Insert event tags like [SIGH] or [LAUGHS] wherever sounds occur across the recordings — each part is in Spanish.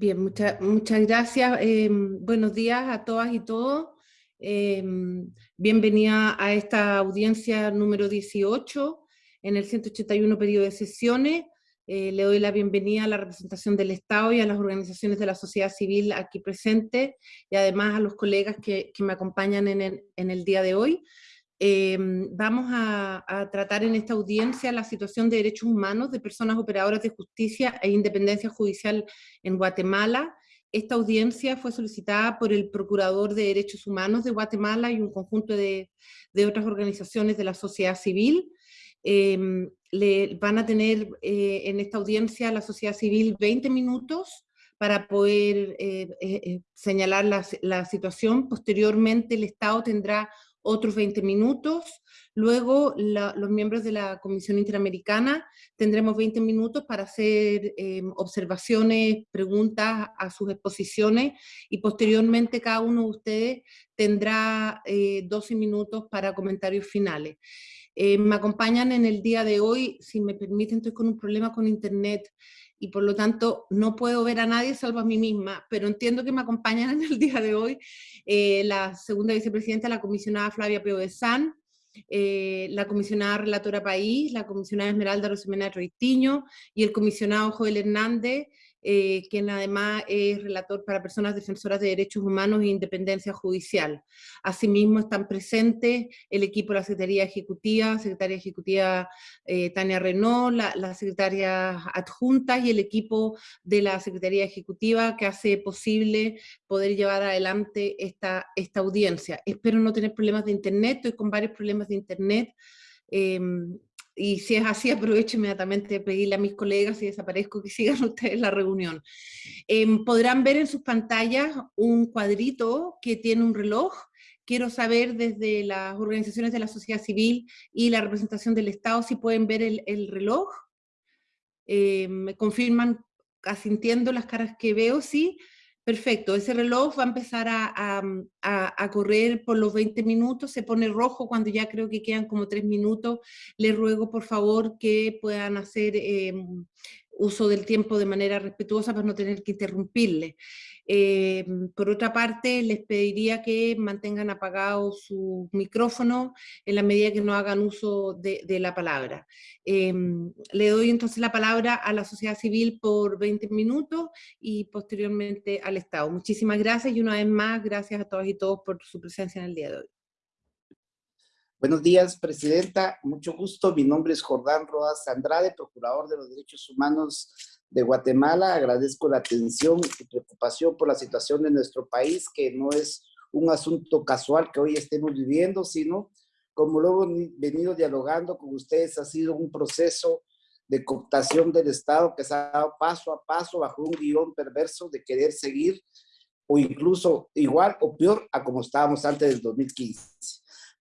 Bien, muchas gracias. Em, buenos días a todas y todos. Em, bienvenida a esta audiencia número 18 en el 181 periodo de sesiones. Eh, le doy la bienvenida a la representación del Estado y a las organizaciones de la sociedad civil aquí presentes y además a los colegas que, que me acompañan en el, en el día de hoy. Em, vamos a, tratar en esta audiencia la situación de derechos humanos de personas operadoras de justicia e independencia judicial en Guatemala. Esta audiencia fue solicitada por el Procurador de Derechos Humanos de Guatemala y un conjunto de, otras organizaciones de la sociedad civil. Em, le, van a tener eh, en esta audiencia la sociedad civil 20 minutos para poder eh, eh, señalar la, la situación. Posteriormente el Estado tendrá otros 20 minutos. Luego los miembros de la Comisión Interamericana tendremos 20 minutos para hacer em, observaciones, preguntas a sus exposiciones y posteriormente cada uno de ustedes tendrá 12 eh, minutos para comentarios finales. Eh, me acompañan en el día de hoy, si me permiten, estoy con un problema con internet y por lo tanto no puedo ver a nadie salvo a mí misma, pero entiendo que me acompañan en el día de hoy eh, la segunda vicepresidenta, la comisionada Flavia Peo de San, eh, la comisionada relatora País, la comisionada Esmeralda Rosemena Roitiño y el comisionado Joel Hernández, eh, quien además es relator para personas defensoras de derechos humanos e independencia judicial. Asimismo están presentes el equipo de la Secretaría Ejecutiva, Secretaria Ejecutiva eh, Tania Renault, la, la, Secretaria Adjunta y el equipo de la Secretaría Ejecutiva que hace posible poder llevar adelante esta, esta audiencia. Espero no tener problemas de internet, estoy con varios problemas de internet, em, y si es así, [LAUGHS] aprovecho inmediatamente de pedirle a mis colegas, si desaparezco, que sigan [LAUGHS] ustedes la reunión. Em, podrán ver en sus pantallas un cuadrito que tiene un reloj. Quiero saber desde las organizaciones de la sociedad civil y la representación del Estado si pueden ver el, el reloj. Em, me confirman, asintiendo las caras que veo, sí. Perfecto, ese reloj va a empezar a, correr por los 20 minutos, se pone rojo cuando ya creo que quedan como 3 minutos. Les ruego por favor que puedan hacer em, uso del tiempo de manera respetuosa para no tener que interrumpirle. Eh, por otra parte, les pediría que mantengan apagado su micrófono en la medida que no hagan uso de, la palabra. Eh, le doy entonces la palabra a la sociedad civil por 20 minutos y posteriormente al Estado. Muchísimas gracias y una vez más, gracias a todas y todos por su presencia en el día de hoy. Buenos días, Presidenta. Mucho gusto. Mi nombre es Jordán Rodas Andrade, Procurador de los Derechos Humanos de Guatemala. Agradezco la atención y preocupación por la situación de nuestro país, que no es un asunto casual que hoy estemos viviendo, sino, como lo he venido dialogando con ustedes, ha sido un proceso de cooptación del Estado que se ha dado paso a paso bajo un guion perverso de querer seguir o incluso igual o peor a como estábamos antes del 2015.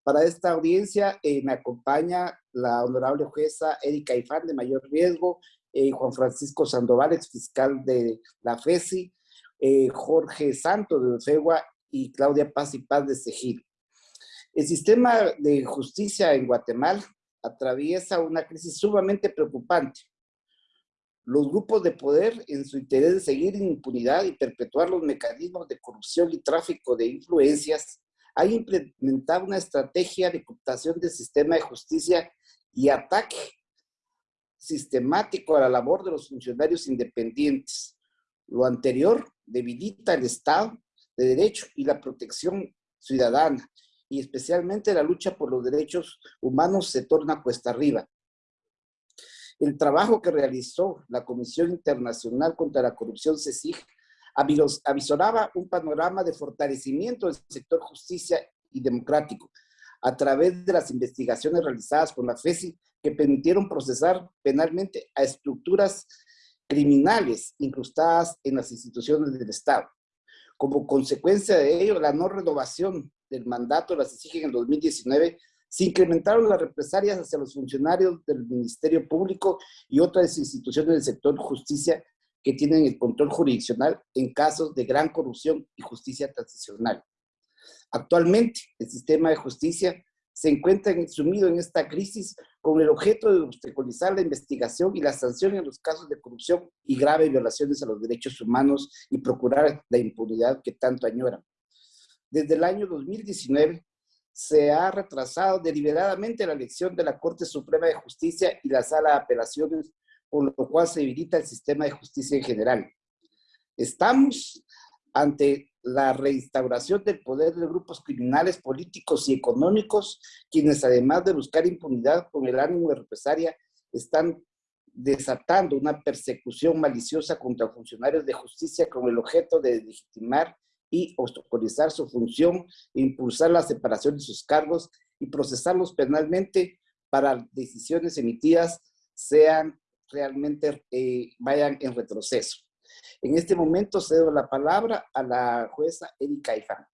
Para esta audiencia eh, me acompaña la honorable jueza Erika Ifán de mayor riesgo, eh, Juan Francisco Sandoval, ex fiscal de la FESI, eh, Jorge Santo de Ofegua y Claudia Paz y Paz de Sejil. El sistema de justicia en Guatemala atraviesa una crisis sumamente preocupante. Los grupos de poder, en su interés de seguir en impunidad y perpetuar los mecanismos de corrupción y tráfico de influencias, ha implementado una estrategia de cooptación del sistema de justicia y ataque sistemático a la labor de los funcionarios independientes. Lo anterior debilita el Estado de Derecho y la protección ciudadana, y especialmente la lucha por los derechos humanos se torna cuesta arriba. El trabajo que realizó la Comisión Internacional contra la Corrupción CECIG avisoraba un panorama de fortalecimiento del sector justicia y democrático a través de las investigaciones realizadas por la FESI que permitieron procesar penalmente a estructuras criminales incrustadas en las instituciones del Estado. Como consecuencia de ello, la no renovación del mandato de las CECIG en el 2019 se incrementaron las represalias hacia los funcionarios del Ministerio Público y otras instituciones del sector justicia que tienen el control jurisdiccional en casos de gran corrupción y justicia transicional. Actualmente, el sistema de justicia se encuentra sumido en esta crisis con el objeto de obstaculizar la investigación y la sanción en los casos de corrupción y graves violaciones a los derechos humanos y procurar la impunidad que tanto añoran. Desde el año 2019 se ha retrasado deliberadamente la elección de la Corte Suprema de Justicia y la Sala de Apelaciones, por lo cual se debilita el sistema de justicia en general. Estamos ante la reinstauración del poder de grupos criminales políticos y económicos, quienes además de buscar impunidad con el ánimo de represalia, están desatando una persecución maliciosa contra funcionarios de justicia con el objeto de legitimar y obstaculizar su función, impulsar la separación de sus cargos y procesarlos penalmente para decisiones emitidas sean realmente, eh, vayan en retroceso. En este momento cedo la palabra a la jueza Erika Ifán.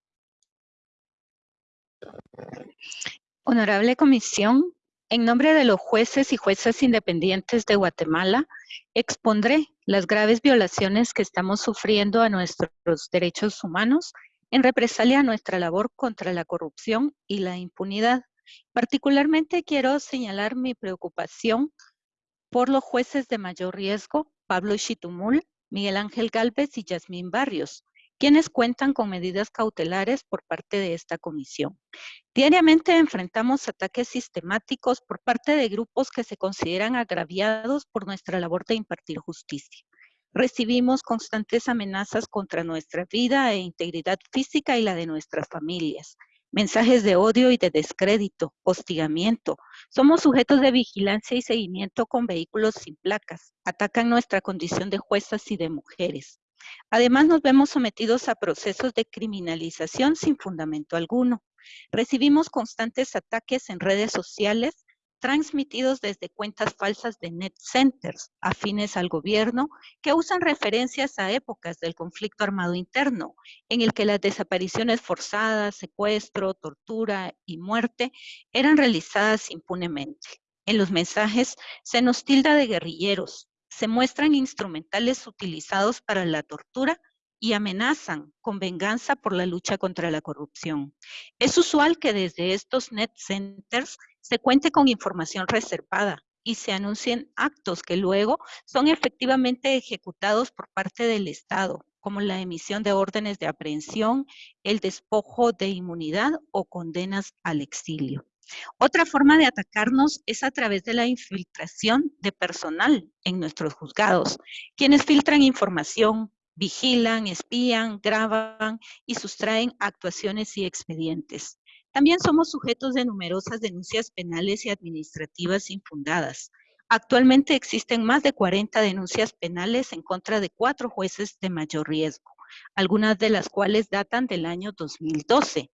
Honorable Comisión, en nombre de los jueces y juezas independientes de Guatemala, expondré las graves violaciones que estamos sufriendo a nuestros derechos humanos en represalia a nuestra labor contra la corrupción y la impunidad. Particularmente quiero señalar mi preocupación por los jueces de mayor riesgo, Pablo Chitumul, Miguel Ángel Galvez y Yasmín Barrios, quienes cuentan con medidas cautelares por parte de esta comisión. Diariamente enfrentamos ataques sistemáticos por parte de grupos que se consideran agraviados por nuestra labor de impartir justicia. Recibimos constantes amenazas contra nuestra vida e integridad física y la de nuestras familias mensajes de odio y de descrédito, hostigamiento. Somos sujetos de vigilancia y seguimiento con vehículos sin placas. Atacan nuestra condición de juezas y de mujeres. Además, nos vemos sometidos a procesos de criminalización sin fundamento alguno. Recibimos constantes ataques en redes sociales transmitidos desde cuentas falsas de net centers afines al gobierno que usan referencias a épocas del conflicto armado interno, en el que las desapariciones forzadas, secuestro, tortura y muerte eran realizadas impunemente. En los mensajes se nos tilda de guerrilleros, se muestran instrumentales utilizados para la tortura y amenazan con venganza por la lucha contra la corrupción. Es usual que desde estos net centers se cuente con información reservada y se anuncien actos que luego son efectivamente ejecutados por parte del Estado, como la emisión de órdenes de aprehensión, el despojo de inmunidad o condenas al exilio. Otra forma de atacarnos es a través de la infiltración de personal en nuestros juzgados, quienes filtran información, vigilan, espían, graban y sustraen actuaciones y expedientes. También somos sujetos de numerosas denuncias penales y administrativas infundadas. Actualmente existen más de 40 denuncias penales en contra de cuatro jueces de mayor riesgo, algunas de las cuales datan del año 2012.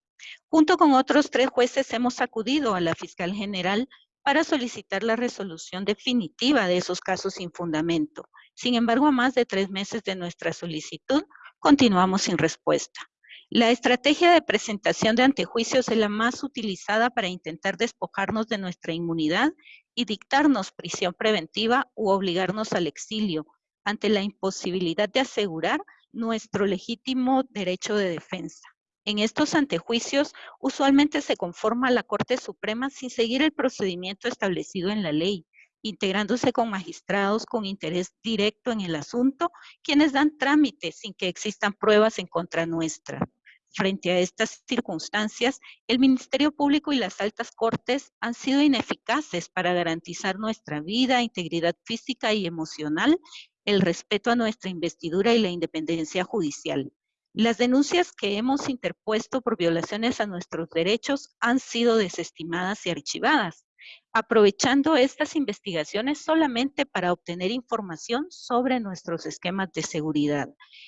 Junto con otros tres jueces hemos acudido a la fiscal general para solicitar la resolución definitiva de esos casos sin fundamento. Sin embargo, a más de tres meses de nuestra solicitud, continuamos sin respuesta. La estrategia de presentación de antejuicios es la más utilizada para intentar despojarnos de nuestra inmunidad y dictarnos prisión preventiva u obligarnos al exilio ante la imposibilidad de asegurar nuestro legítimo derecho de defensa. En estos antejuicios, usualmente se conforma la Corte Suprema sin seguir el procedimiento establecido en la ley, integrándose con magistrados con interés directo en el asunto, quienes dan trámite sin que existan pruebas en contra nuestra. Frente a estas circunstancias, el Ministerio Público y las altas cortes han sido ineficaces para garantizar nuestra vida, integridad física y emocional, el respeto a nuestra investidura y la independencia judicial. Las denuncias que hemos interpuesto por violaciones a nuestros derechos han sido desestimadas y archivadas aprovechando estas investigaciones solamente para obtener información sobre nuestros esquemas de seguridad.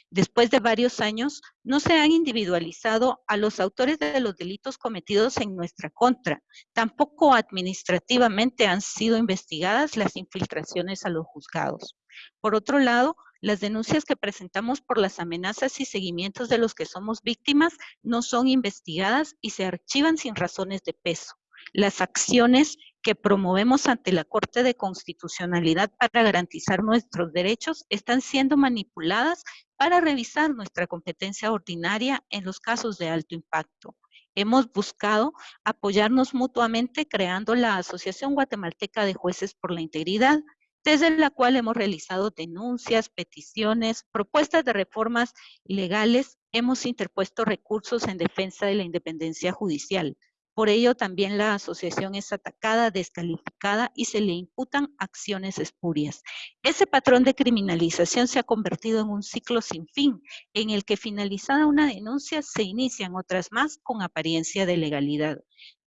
Después de varios años, no se han individualizado a los autores de los delitos cometidos en nuestra contra. Tampoco administrativamente han sido investigadas las infiltraciones a los juzgados. Por otro lado, las denuncias que presentamos por las amenazas y seguimientos de los que somos víctimas no son investigadas y se archivan sin razones de peso. Las acciones que promovemos ante la Corte de Constitucionalidad para garantizar nuestros derechos están siendo manipuladas para revisar nuestra competencia ordinaria en los casos de alto impacto. Hemos buscado apoyarnos mutuamente creando la Asociación Guatemalteca de Jueces por la Integridad, desde la cual hemos realizado denuncias, peticiones, propuestas de reformas legales, hemos interpuesto recursos en defensa de la independencia judicial. Por ello, también la asociación es atacada, descalificada y se le imputan acciones espurias. Ese patrón de criminalización se ha convertido en un ciclo sin fin, en el que finalizada una denuncia se inician otras más con apariencia de legalidad.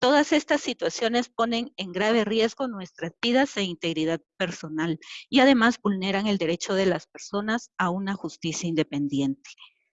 Todas estas situaciones ponen en grave riesgo nuestras vidas e integridad personal y además vulneran el derecho de las personas a una justicia independiente.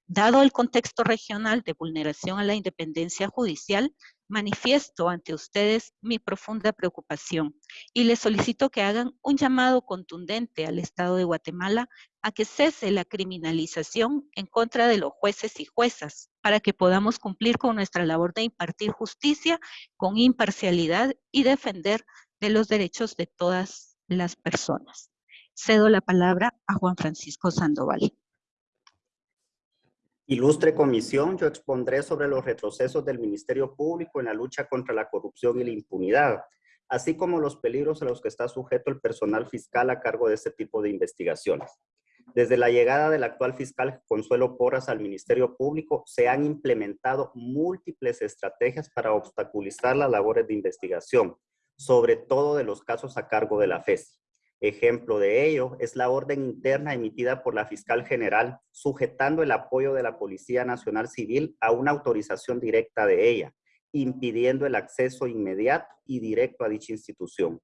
Dado el contexto regional de vulneración a la independencia judicial, manifiesto ante ustedes mi profunda preocupación y les solicito que hagan un llamado contundente al Estado de Guatemala a que cese la criminalización en contra de los jueces y juezas para que podamos cumplir con nuestra labor de impartir justicia con imparcialidad y defender de los derechos de todas las personas. Cedo la palabra a Juan Francisco Sandoval. Ilustre comisión, yo expondré sobre los retrocesos del Ministerio Público en la lucha contra la corrupción y la impunidad, así como los peligros a los que está sujeto el personal fiscal a cargo de este tipo de investigaciones. Desde la llegada del actual fiscal Consuelo Porras al Ministerio Público, se han implementado múltiples estrategias para obstaculizar las labores de investigación, sobre todo de los casos a cargo de la FESI. Ejemplo de ello es la orden interna emitida por la fiscal general sujetando el apoyo de la Policía Nacional Civil a una autorización directa de ella, impidiendo el acceso inmediato y directo a dicha institución.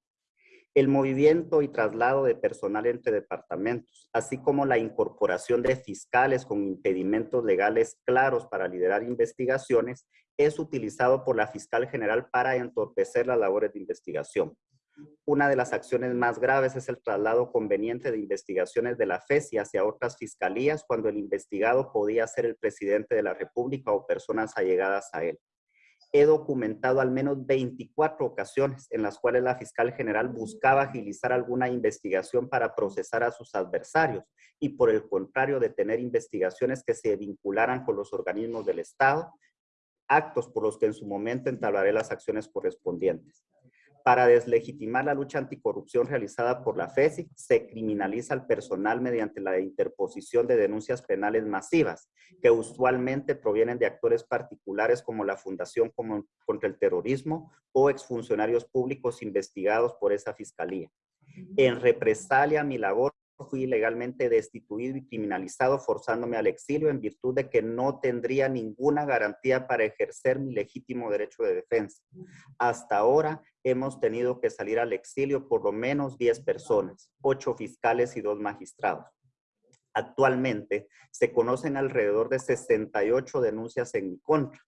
El movimiento y traslado de personal entre departamentos, así como la incorporación de fiscales con impedimentos legales claros para liderar investigaciones, es utilizado por la fiscal general para entorpecer las labores de investigación. Una de las acciones más graves es el traslado conveniente de investigaciones de la FESI hacia otras fiscalías cuando el investigado podía ser el presidente de la República o personas allegadas a él. He documentado al menos 24 ocasiones en las cuales la fiscal general buscaba agilizar alguna investigación para procesar a sus adversarios y por el contrario detener investigaciones que se vincularan con los organismos del Estado, actos por los que en su momento entablaré las acciones correspondientes. Para deslegitimar la lucha anticorrupción realizada por la FESI, se criminaliza al personal mediante la interposición de denuncias penales masivas, que usualmente provienen de actores particulares como la Fundación contra el Terrorismo o exfuncionarios públicos investigados por esa fiscalía. En represalia a mi labor, fui ilegalmente destituido y criminalizado forzándome al exilio en virtud de que no tendría ninguna garantía para ejercer mi legítimo derecho de defensa. Hasta ahora hemos tenido que salir al exilio por lo menos 10 personas, 8 fiscales y 2 magistrados. Actualmente se conocen alrededor de 68 denuncias en mi contra,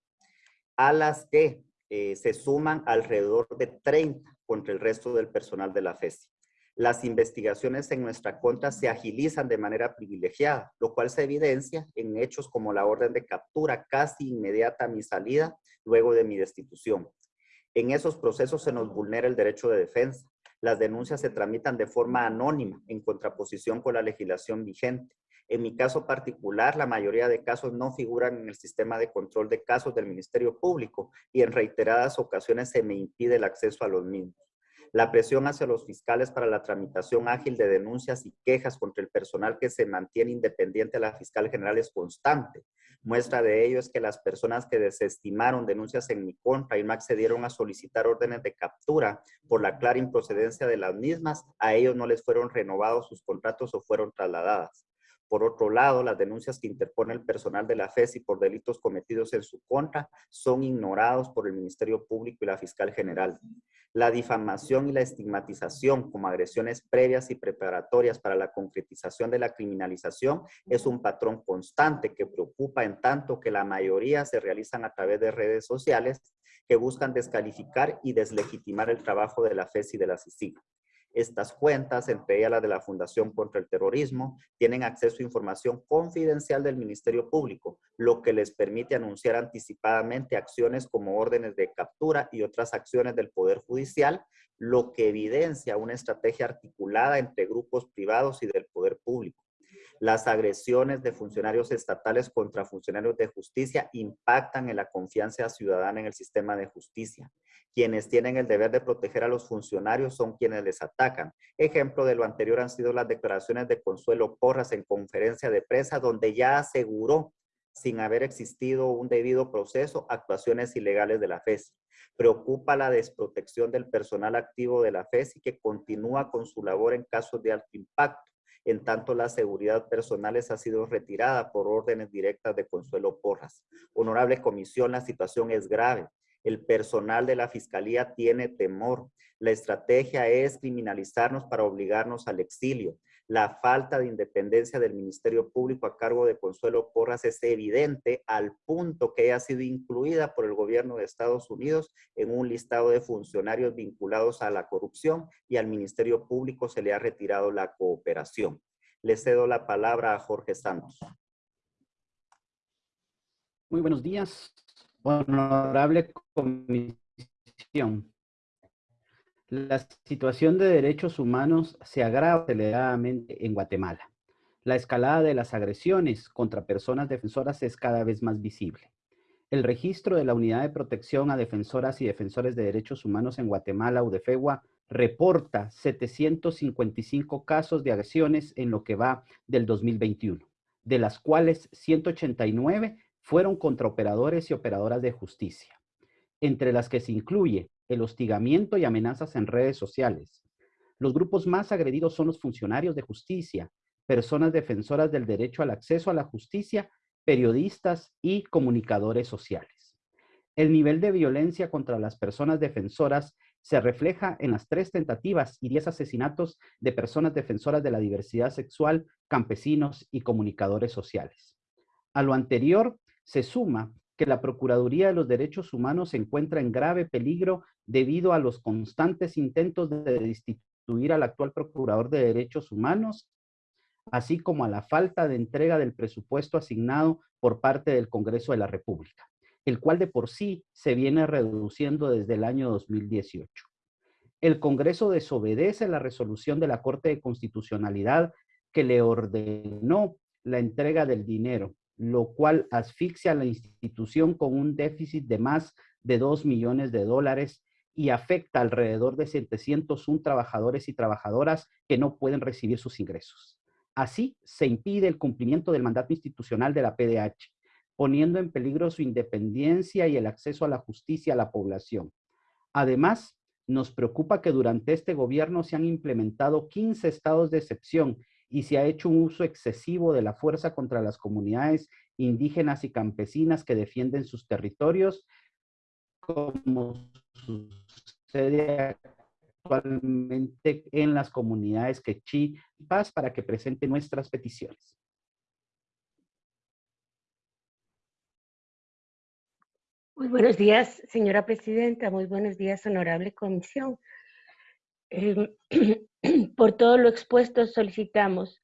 a las que eh, se suman alrededor de 30 contra el resto del personal de la FESI las investigaciones en nuestra contra se agilizan de manera privilegiada, lo cual se evidencia en hechos como la orden de captura casi inmediata a mi salida luego de mi destitución. En esos procesos se nos vulnera el derecho de defensa. Las denuncias se tramitan de forma anónima en contraposición con la legislación vigente. En mi caso particular, la mayoría de casos no figuran en el sistema de control de casos del Ministerio Público y en reiteradas ocasiones se me impide el acceso a los mismos. La presión hacia los fiscales para la tramitación ágil de denuncias y quejas contra el personal que se mantiene independiente a la fiscal general es constante. Muestra de ello es que las personas que desestimaron denuncias en mi contra y no accedieron a solicitar órdenes de captura por la clara improcedencia de las mismas, a ellos no les fueron renovados sus contratos o fueron trasladadas. Por otro lado, las denuncias que interpone el personal de la FESI por delitos cometidos en su contra son ignorados por el Ministerio Público y la Fiscal General. La difamación y la estigmatización como agresiones previas y preparatorias para la concretización de la criminalización es un patrón constante que preocupa en tanto que la mayoría se realizan a través de redes sociales que buscan descalificar y deslegitimar el trabajo de la FES y de la CICIG. Estas cuentas, entre ellas la de la Fundación contra el Terrorismo, tienen acceso a información confidencial del Ministerio Público, lo que les permite anunciar anticipadamente acciones como órdenes de captura y otras acciones del Poder Judicial, lo que evidencia una estrategia articulada entre grupos privados y del Poder Público. Las agresiones de funcionarios estatales contra funcionarios de justicia impactan en la confianza ciudadana en el sistema de justicia. Quienes tienen el deber de proteger a los funcionarios son quienes les atacan. Ejemplo de lo anterior han sido las declaraciones de Consuelo Porras en conferencia de prensa, donde ya aseguró sin haber existido un debido proceso, actuaciones ilegales de la FES. Preocupa la desprotección del personal activo de la FES y que continúa con su labor en casos de alto impacto. En tanto, la seguridad personal ha sido retirada por órdenes directas de Consuelo Porras. Honorable Comisión, la situación es grave. El personal de la Fiscalía tiene temor. La estrategia es criminalizarnos para obligarnos al exilio. La falta de independencia del Ministerio Público a cargo de Consuelo Porras es evidente al punto que haya sido incluida por el gobierno de Estados Unidos en un listado de funcionarios vinculados a la corrupción y al Ministerio Público se le ha retirado la cooperación. Le cedo la palabra a Jorge Santos. Muy buenos días, honorable comisión. La situación de derechos humanos se agrava aceleradamente en Guatemala. La escalada de las agresiones contra personas defensoras es cada vez más visible. El registro de la Unidad de Protección a Defensoras y Defensores de Derechos Humanos en Guatemala, UDEFEGUA, reporta 755 casos de agresiones en lo que va del 2021, de las cuales 189 fueron contra operadores y operadoras de justicia, entre las que se incluye el hostigamiento y amenazas en redes sociales. Los grupos más agredidos son los funcionarios de justicia, personas defensoras del derecho al acceso a la justicia, periodistas y comunicadores sociales. El nivel de violencia contra las personas defensoras se refleja en las tres tentativas y diez asesinatos de personas defensoras de la diversidad sexual, campesinos y comunicadores sociales. A lo anterior se suma que la Procuraduría de los Derechos Humanos se encuentra en grave peligro debido a los constantes intentos de destituir al actual Procurador de Derechos Humanos, así como a la falta de entrega del presupuesto asignado por parte del Congreso de la República, el cual de por sí se viene reduciendo desde el año 2018. El Congreso desobedece la resolución de la Corte de Constitucionalidad que le ordenó la entrega del dinero, lo cual asfixia a la institución con un déficit de más de 2 millones de dólares y afecta alrededor de 701 trabajadores y trabajadoras que no pueden recibir sus ingresos. Así, se impide el cumplimiento del mandato institucional de la PDH, poniendo en peligro su independencia y el acceso a la justicia a la población. Además, nos preocupa que durante este gobierno se han implementado 15 estados de excepción y se ha hecho un uso excesivo de la fuerza contra las comunidades indígenas y campesinas que defienden sus territorios, como sucede actualmente en las comunidades Quechí y Paz para que presente nuestras peticiones. Muy buenos días, señora presidenta. Muy buenos días, honorable comisión. Em, [CLEARS THROAT] por todo lo expuesto, solicitamos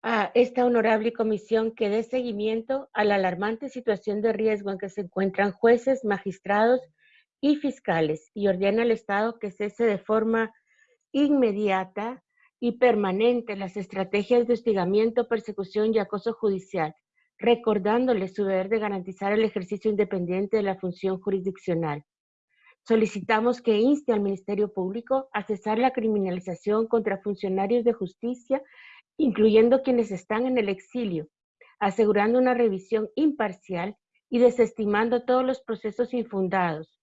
a esta honorable comisión que dé seguimiento a la alarmante situación de riesgo en que se encuentran jueces, magistrados y fiscales y ordena al Estado que cese de forma inmediata y permanente las estrategias de hostigamiento, persecución y acoso judicial, recordándole su deber de garantizar el ejercicio independiente de la función jurisdiccional. Solicitamos que inste al Ministerio Público a cesar la criminalización contra funcionarios de justicia incluyendo quienes están en el exilio, asegurando una revisión imparcial y desestimando todos los procesos infundados.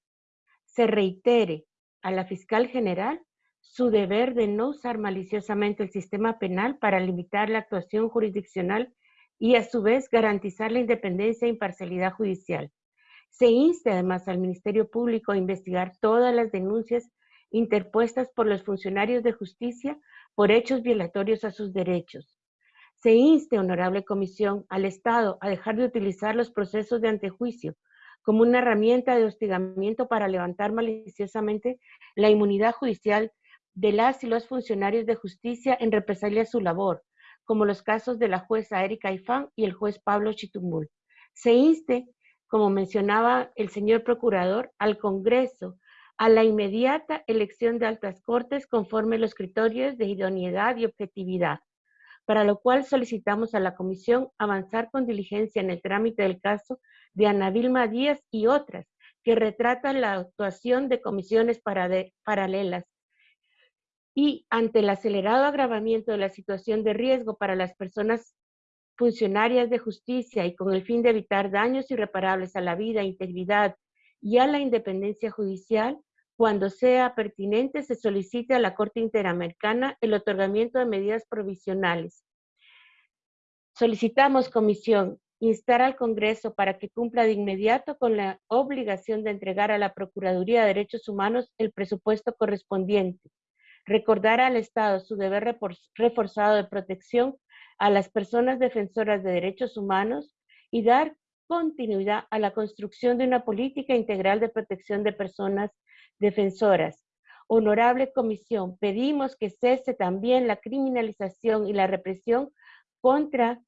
Se reitere a la fiscal general su deber de no usar maliciosamente el sistema penal para limitar la actuación jurisdiccional y a su vez garantizar la independencia e imparcialidad judicial. Se inste además al Ministerio Público a investigar todas las denuncias interpuestas por los funcionarios de justicia por hechos violatorios a sus derechos. Se inste, honorable comisión, al Estado a dejar de utilizar los procesos de antejuicio como una herramienta de hostigamiento para levantar maliciosamente la inmunidad judicial de las y los funcionarios de justicia en represalia a su labor, como los casos de la jueza Erika Ifán y el juez Pablo Chitumbul. Se inste, como mencionaba el señor procurador, al Congreso a la inmediata elección de altas cortes conforme los criterios de idoneidad y objetividad. para lo cual solicitamos a la Comisión avanzar con diligencia en el trámite del caso de Ana Vilma Díaz y otras, que retratan la actuación de comisiones paralelas. Y ante el acelerado agravamiento de la situación de riesgo para las personas funcionarias de justicia y con el fin de evitar daños irreparables a la vida, integridad y a la independencia judicial, cuando sea pertinente, se solicite a la Corte Interamericana el otorgamiento de medidas provisionales. Solicitamos, Comisión, instar al Congreso para que cumpla de inmediato con la obligación de entregar a la Procuraduría de Derechos Humanos el presupuesto correspondiente, recordar al Estado su deber reforzado de protección a las personas defensoras de derechos humanos y dar continuidad a la construcción de una política integral de protección de personas defensoras. Honorable Comisión, pedimos que cese también la criminalización y la represión contra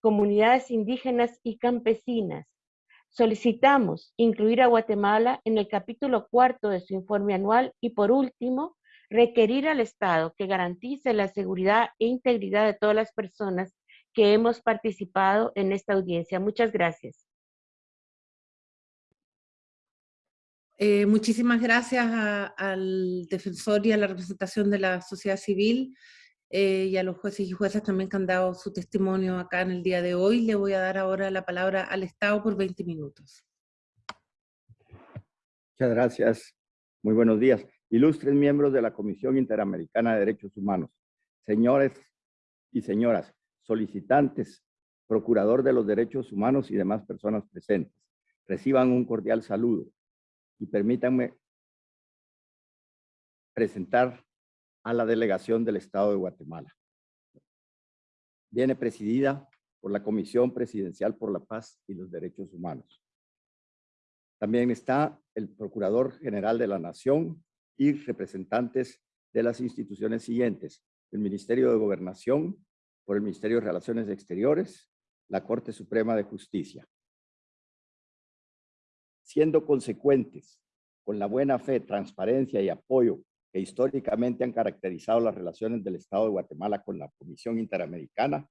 comunidades indígenas y campesinas. Solicitamos incluir a Guatemala en el capítulo cuarto de su informe anual y por último, requerir al Estado que garantice la seguridad e integridad de todas las personas que hemos participado en esta audiencia. Muchas gracias. Eh, muchísimas gracias al defensor y a la representación de la sociedad civil eh, y a los jueces y juezas también que han dado su testimonio acá en el día de hoy. Le voy a dar ahora la palabra al Estado por 20 minutos. Muchas gracias. Muy buenos días. Ilustres miembros de la Comisión Interamericana de Derechos Humanos, señores y señoras, solicitantes, procurador de los derechos humanos y demás personas presentes, reciban un cordial saludo y permítanme presentar a la delegación del Estado de Guatemala. Viene presidida por la Comisión Presidencial por la Paz y los Derechos Humanos. También está el Procurador General de la Nación y representantes de las instituciones siguientes, el Ministerio de Gobernación, por el Ministerio de Relaciones Exteriores, la Corte Suprema de Justicia. Siendo consecuentes con la buena fe, transparencia y apoyo que históricamente han caracterizado las relaciones del Estado de Guatemala con la Comisión Interamericana,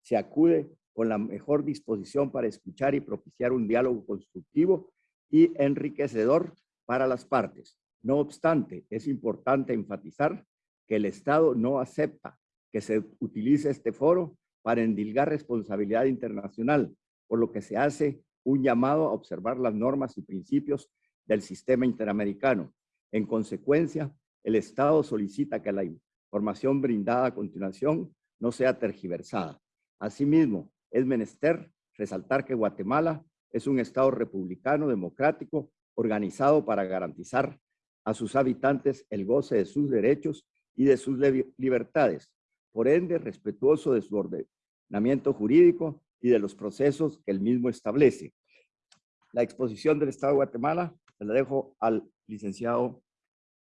se acude con la mejor disposición para escuchar y propiciar un diálogo constructivo y enriquecedor para las partes. No obstante, es importante enfatizar que el Estado no acepta que se utilice este foro para endilgar responsabilidad internacional, por lo que se hace un llamado a observar las normas y principios del sistema interamericano. En consecuencia, el Estado solicita que la información brindada a continuación no sea tergiversada. Asimismo, es menester resaltar que Guatemala es un Estado republicano, democrático, organizado para garantizar a sus habitantes el goce de sus derechos y de sus libertades, por ende respetuoso de su ordenamiento jurídico y de los procesos que el mismo establece. La exposición del Estado de Guatemala la dejo al licenciado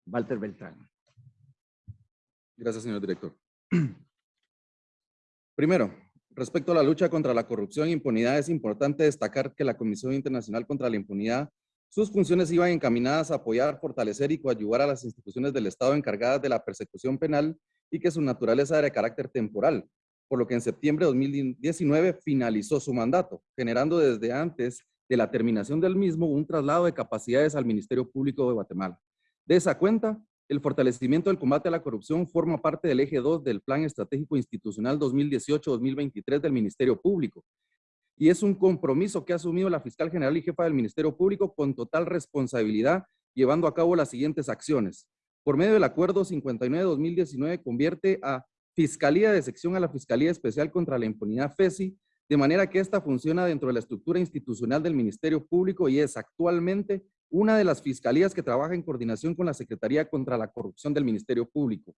Walter Beltrán. Gracias, señor director. [CLEARS THROAT] Primero, respecto a la lucha contra la corrupción e impunidad, es importante destacar que la Comisión Internacional contra la Impunidad, sus funciones iban encaminadas a apoyar, fortalecer y coadyuvar a las instituciones del Estado encargadas de la persecución penal y que su naturaleza era de carácter temporal, por lo que en septiembre de 2019 finalizó su mandato, generando desde antes de la terminación del mismo un traslado de capacidades al Ministerio Público de Guatemala. De esa cuenta, el fortalecimiento del combate a la corrupción forma parte del eje 2 del Plan Estratégico Institucional 2018-2023 del Ministerio Público. Y es un compromiso que ha asumido la fiscal general y jefa del Ministerio Público con total responsabilidad, llevando a cabo las siguientes acciones. Por medio del Acuerdo 59-2019 convierte a Fiscalía de Sección a la Fiscalía Especial contra la Impunidad FESI, de manera que esta funciona dentro de la estructura institucional del Ministerio Público y es actualmente una de las fiscalías que trabaja en coordinación con la Secretaría contra la Corrupción del Ministerio Público.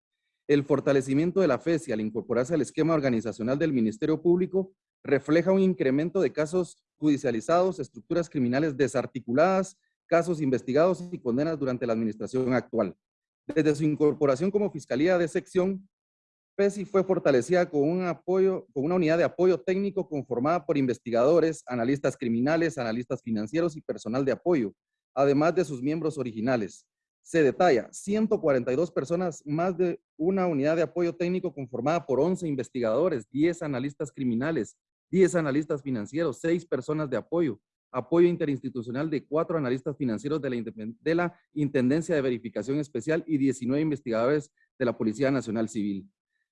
El fortalecimiento de la FESI al incorporarse al esquema organizacional del Ministerio Público refleja un incremento de casos judicializados, estructuras criminales desarticuladas, casos investigados y condenas durante la administración actual. Desde su incorporación como Fiscalía de Sección, FESI fue fortalecida con, un apoyo, con una unidad de apoyo técnico conformada por investigadores, analistas criminales, analistas financieros y personal de apoyo, además de sus miembros originales. se detalla 142 personas, más de una unidad de apoyo técnico conformada por 11 investigadores, 10 analistas criminales, 10 analistas financieros, 6 personas de apoyo, apoyo interinstitucional de 4 analistas financieros de la, de la Intendencia de Verificación Especial y 19 investigadores de la Policía Nacional Civil.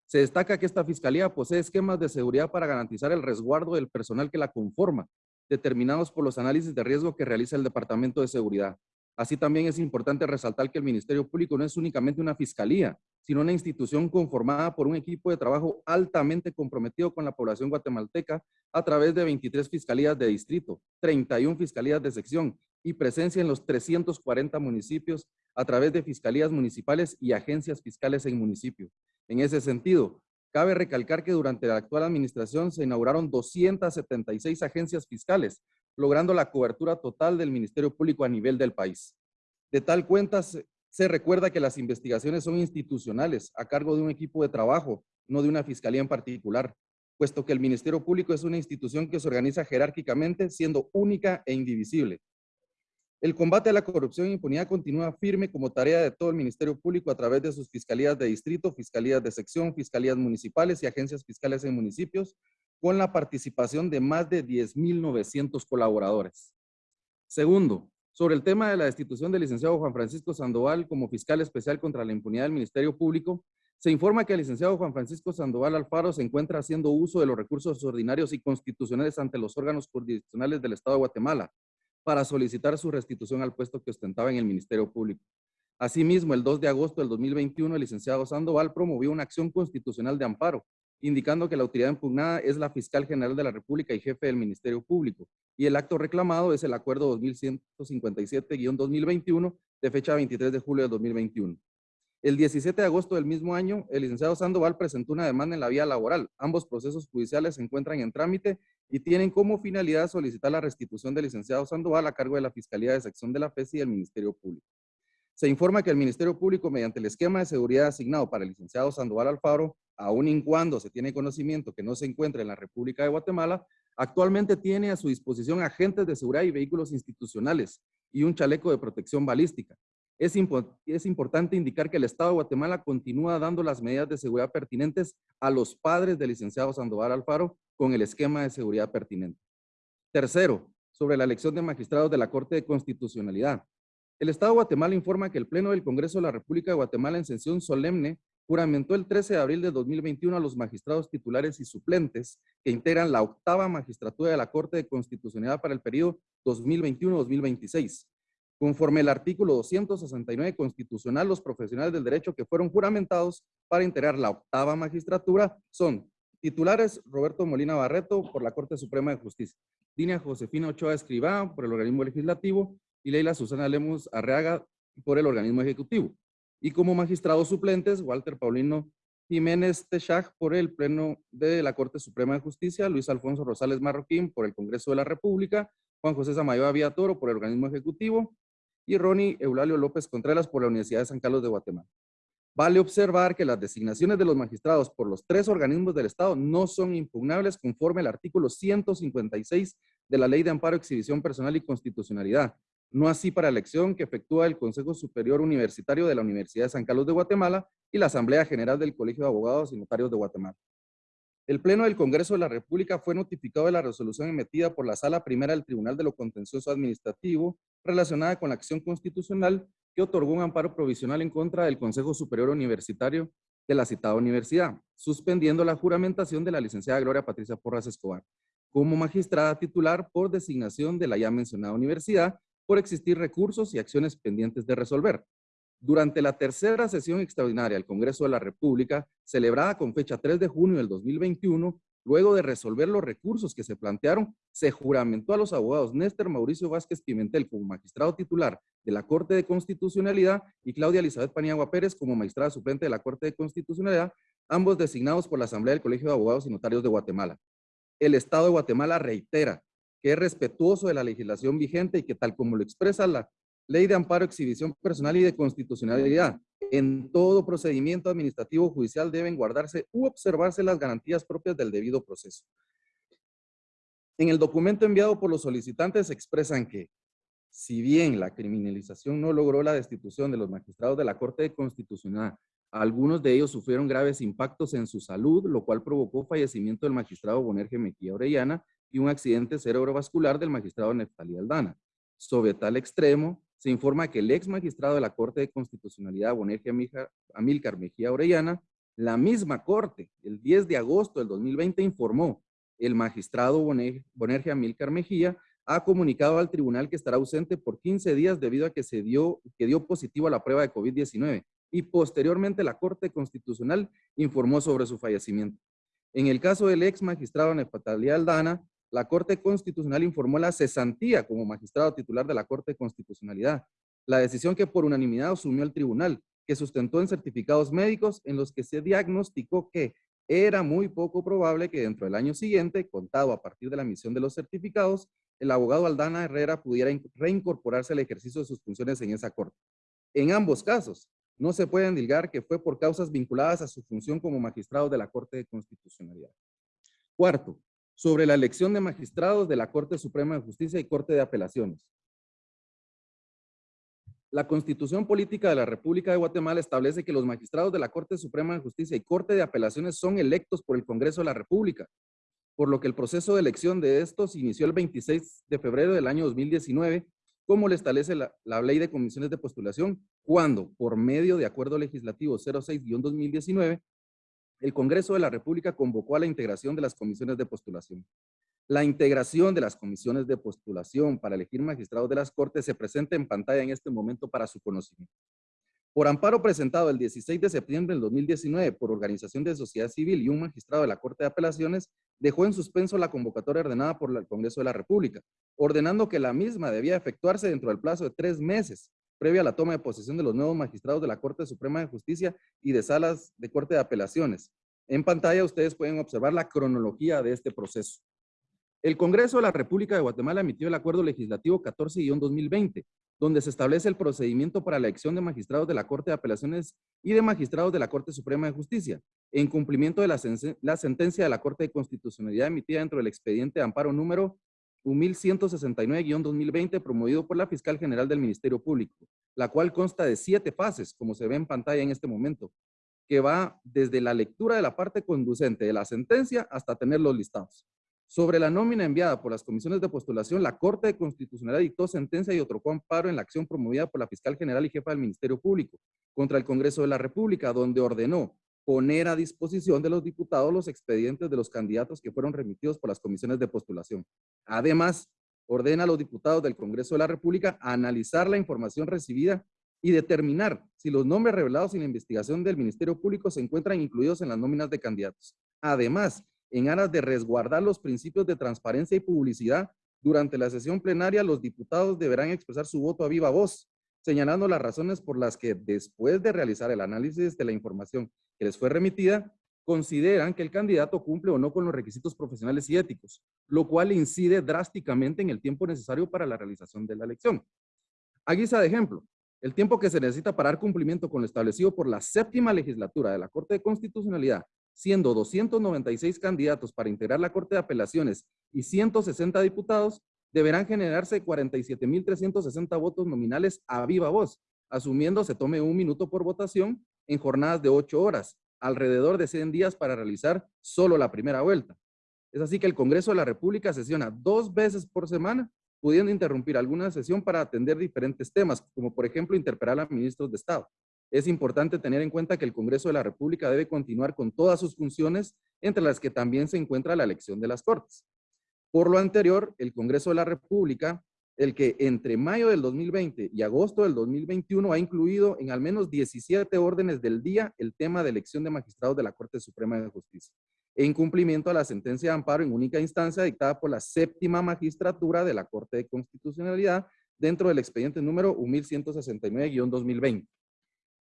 Se destaca que esta fiscalía posee esquemas de seguridad para garantizar el resguardo del personal que la conforma, determinados por los análisis de riesgo que realiza el Departamento de Seguridad. Así también es importante resaltar que el Ministerio Público no es únicamente una fiscalía, sino una institución conformada por un equipo de trabajo altamente comprometido con la población guatemalteca a través de 23 fiscalías de distrito, 31 fiscalías de sección y presencia en los 340 municipios a través de fiscalías municipales y agencias fiscales en municipios. En ese sentido, cabe recalcar que durante la actual administración se inauguraron 276 agencias fiscales, logrando la cobertura total del Ministerio Público a nivel del país. De tal cuenta, se, recuerda que las investigaciones son institucionales, a cargo de un equipo de trabajo, no de una fiscalía en particular, puesto que el Ministerio Público es una institución que se organiza jerárquicamente, siendo única e indivisible. El combate a la corrupción e impunidad continúa firme como tarea de todo el Ministerio Público a través de sus fiscalías de distrito, fiscalías de sección, fiscalías municipales y agencias fiscales en municipios, con la participación de más de 10.900 colaboradores. Segundo, sobre el tema de la destitución del licenciado Juan Francisco Sandoval como fiscal especial contra la impunidad del Ministerio Público, se informa que el licenciado Juan Francisco Sandoval Alfaro se encuentra haciendo uso de los recursos ordinarios y constitucionales ante los órganos jurisdiccionales del Estado de Guatemala para solicitar su restitución al puesto que ostentaba en el Ministerio Público. Asimismo, el 2 de agosto del 2021, el licenciado Sandoval promovió una acción constitucional de amparo indicando que la autoridad impugnada es la fiscal general de la República y jefe del Ministerio Público, y el acto reclamado es el acuerdo 2157-2021 de fecha 23 de julio de 2021. El 17 de agosto del mismo año, el licenciado Sandoval presentó una demanda en la vía laboral. Ambos procesos judiciales se encuentran en trámite y tienen como finalidad solicitar la restitución del licenciado Sandoval a cargo de la Fiscalía de Sección de la FESI y el Ministerio Público. Se informa que el Ministerio Público, mediante el esquema de seguridad asignado para el licenciado Sandoval Alfaro, aun y cuando se tiene conocimiento que no se encuentra en la República de Guatemala, actualmente tiene a su disposición agentes de seguridad y vehículos institucionales y un chaleco de protección balística. Es, es, importante indicar que el Estado de Guatemala continúa dando las medidas de seguridad pertinentes a los padres del licenciado Sandoval Alfaro con el esquema de seguridad pertinente. Tercero, sobre la elección de magistrados de la Corte de Constitucionalidad. El Estado de Guatemala informa que el Pleno del Congreso de la República de Guatemala en sesión solemne juramentó el 13 de abril de 2021 a los magistrados titulares y suplentes que integran la octava magistratura de la Corte de Constitucionalidad para el periodo 2021-2026. Conforme el artículo 269 constitucional, los profesionales del derecho que fueron juramentados para integrar la octava magistratura son titulares Roberto Molina Barreto por la Corte Suprema de Justicia, Dina Josefina Ochoa Escribá por el organismo legislativo, y Leila Susana Lemus Arreaga por el organismo ejecutivo. Y como magistrados suplentes, Walter Paulino Jiménez Techag por el Pleno de la Corte Suprema de Justicia, Luis Alfonso Rosales Marroquín por el Congreso de la República, Juan José Samayoa Toro por el organismo ejecutivo y Ronnie Eulalio López Contreras por la Universidad de San Carlos de Guatemala. Vale observar que las designaciones de los magistrados por los tres organismos del Estado no son impugnables conforme al artículo 156 de la Ley de Amparo, Exhibición Personal y Constitucionalidad, no así para elección que efectúa el Consejo Superior Universitario de la Universidad de San Carlos de Guatemala y la Asamblea General del Colegio de Abogados y Notarios de Guatemala. El Pleno del Congreso de la República fue notificado de la resolución emitida por la Sala Primera del Tribunal de lo Contencioso Administrativo relacionada con la acción constitucional que otorgó un amparo provisional en contra del Consejo Superior Universitario de la citada universidad, suspendiendo la juramentación de la licenciada Gloria Patricia Porras Escobar como magistrada titular por designación de la ya mencionada universidad por existir recursos y acciones pendientes de resolver. Durante la tercera sesión extraordinaria del Congreso de la República, celebrada con fecha 3 de junio del 2021, luego de resolver los recursos que se plantearon, se juramentó a los abogados Néstor Mauricio Vázquez Pimentel como magistrado titular de la Corte de Constitucionalidad y Claudia Elizabeth Paniagua Pérez como magistrada suplente de la Corte de Constitucionalidad, ambos designados por la Asamblea del Colegio de Abogados y Notarios de Guatemala. El Estado de Guatemala reitera que es respetuoso de la legislación vigente y que tal como lo expresa la Ley de Amparo, Exhibición Personal y de Constitucionalidad, en todo procedimiento administrativo judicial deben guardarse u observarse las garantías propias del debido proceso. En el documento enviado por los solicitantes expresan que si bien la criminalización no logró la destitución de los magistrados de la Corte Constitucional, algunos de ellos sufrieron graves impactos en su salud, lo cual provocó fallecimiento del magistrado Bonerge Mejía Orellana y un accidente cerebrovascular del magistrado Neftalí Aldana. Sobre tal extremo, se informa que el ex magistrado de la Corte de Constitucionalidad, Bonerge Amílcar Mejía Orellana, la misma Corte, el 10 de agosto del 2020, informó el magistrado Bonerge Amílcar Mejía ha comunicado al tribunal que estará ausente por 15 días debido a que se dio, que dio positivo a la prueba de COVID-19 y posteriormente la Corte Constitucional informó sobre su fallecimiento. En el caso del ex magistrado Nefatalía Aldana, la Corte Constitucional informó la cesantía como magistrado titular de la Corte de Constitucionalidad, la decisión que por unanimidad asumió el tribunal, que sustentó en certificados médicos en los que se diagnosticó que era muy poco probable que dentro del año siguiente, contado a partir de la emisión de los certificados, el abogado Aldana Herrera pudiera reincorporarse al ejercicio de sus funciones en esa corte. En ambos casos, no se puede endilgar que fue por causas vinculadas a su función como magistrado de la Corte de Constitucionalidad. Cuarto, sobre la elección de magistrados de la Corte Suprema de Justicia y Corte de Apelaciones. La Constitución Política de la República de Guatemala establece que los magistrados de la Corte Suprema de Justicia y Corte de Apelaciones son electos por el Congreso de la República, por lo que el proceso de elección de estos inició el 26 de febrero del año 2019, como le establece la, la Ley de Comisiones de Postulación, cuando, por medio de Acuerdo Legislativo 06-2019, el Congreso de la República convocó a la integración de las comisiones de postulación. La integración de las comisiones de postulación para elegir magistrados de las Cortes se presenta en pantalla en este momento para su conocimiento. Por amparo presentado el 16 de septiembre del 2019 por organización de sociedad civil y un magistrado de la Corte de Apelaciones, dejó en suspenso la convocatoria ordenada por el Congreso de la República, ordenando que la misma debía efectuarse dentro del plazo de tres meses, previa a la toma de posesión de los nuevos magistrados de la Corte Suprema de Justicia y de salas de Corte de Apelaciones. En pantalla ustedes pueden observar la cronología de este proceso. El Congreso de la República de Guatemala emitió el Acuerdo Legislativo 14-2020, donde se establece el procedimiento para la elección de magistrados de la Corte de Apelaciones y de magistrados de la Corte Suprema de Justicia, en cumplimiento de la, sentencia de la Corte de Constitucionalidad emitida dentro del expediente de amparo número 1169-2020 promovido por la Fiscal General del Ministerio Público, la cual consta de siete fases, como se ve en pantalla en este momento, que va desde la lectura de la parte conducente de la sentencia hasta tener los listados. Sobre la nómina enviada por las comisiones de postulación, la Corte de Constitucionalidad dictó sentencia y otorgó amparo en la acción promovida por la Fiscal General y Jefa del Ministerio Público contra el Congreso de la República, donde ordenó poner a disposición de los diputados los expedientes de los candidatos que fueron remitidos por las comisiones de postulación. Además, ordena a los diputados del Congreso de la República analizar la información recibida y determinar si los nombres revelados en la investigación del Ministerio Público se encuentran incluidos en las nóminas de candidatos. Además, en aras de resguardar los principios de transparencia y publicidad, durante la sesión plenaria los diputados deberán expresar su voto a viva voz, señalando las razones por las que después de realizar el análisis de la información que les fue remitida, consideran que el candidato cumple o no con los requisitos profesionales y éticos, lo cual incide drásticamente en el tiempo necesario para la realización de la elección. A guisa de ejemplo, el tiempo que se necesita para dar cumplimiento con lo establecido por la séptima legislatura de la Corte de Constitucionalidad siendo 296 candidatos para integrar la Corte de Apelaciones y 160 diputados, deberán generarse 47.360 votos nominales a viva voz, asumiendo se tome un minuto por votación en jornadas de 8 horas, alrededor de 100 días para realizar solo la primera vuelta. Es así que el Congreso de la República sesiona dos veces por semana, pudiendo interrumpir alguna sesión para atender diferentes temas, como por ejemplo interpelar a ministros de Estado es importante tener en cuenta que el Congreso de la República debe continuar con todas sus funciones, entre las que también se encuentra la elección de las Cortes. Por lo anterior, el Congreso de la República, el que entre mayo del 2020 y agosto del 2021 ha incluido en al menos 17 órdenes del día el tema de elección de magistrados de la Corte Suprema de Justicia, en cumplimiento a la sentencia de amparo en única instancia dictada por la séptima magistratura de la Corte de Constitucionalidad dentro del expediente número 1169-2020.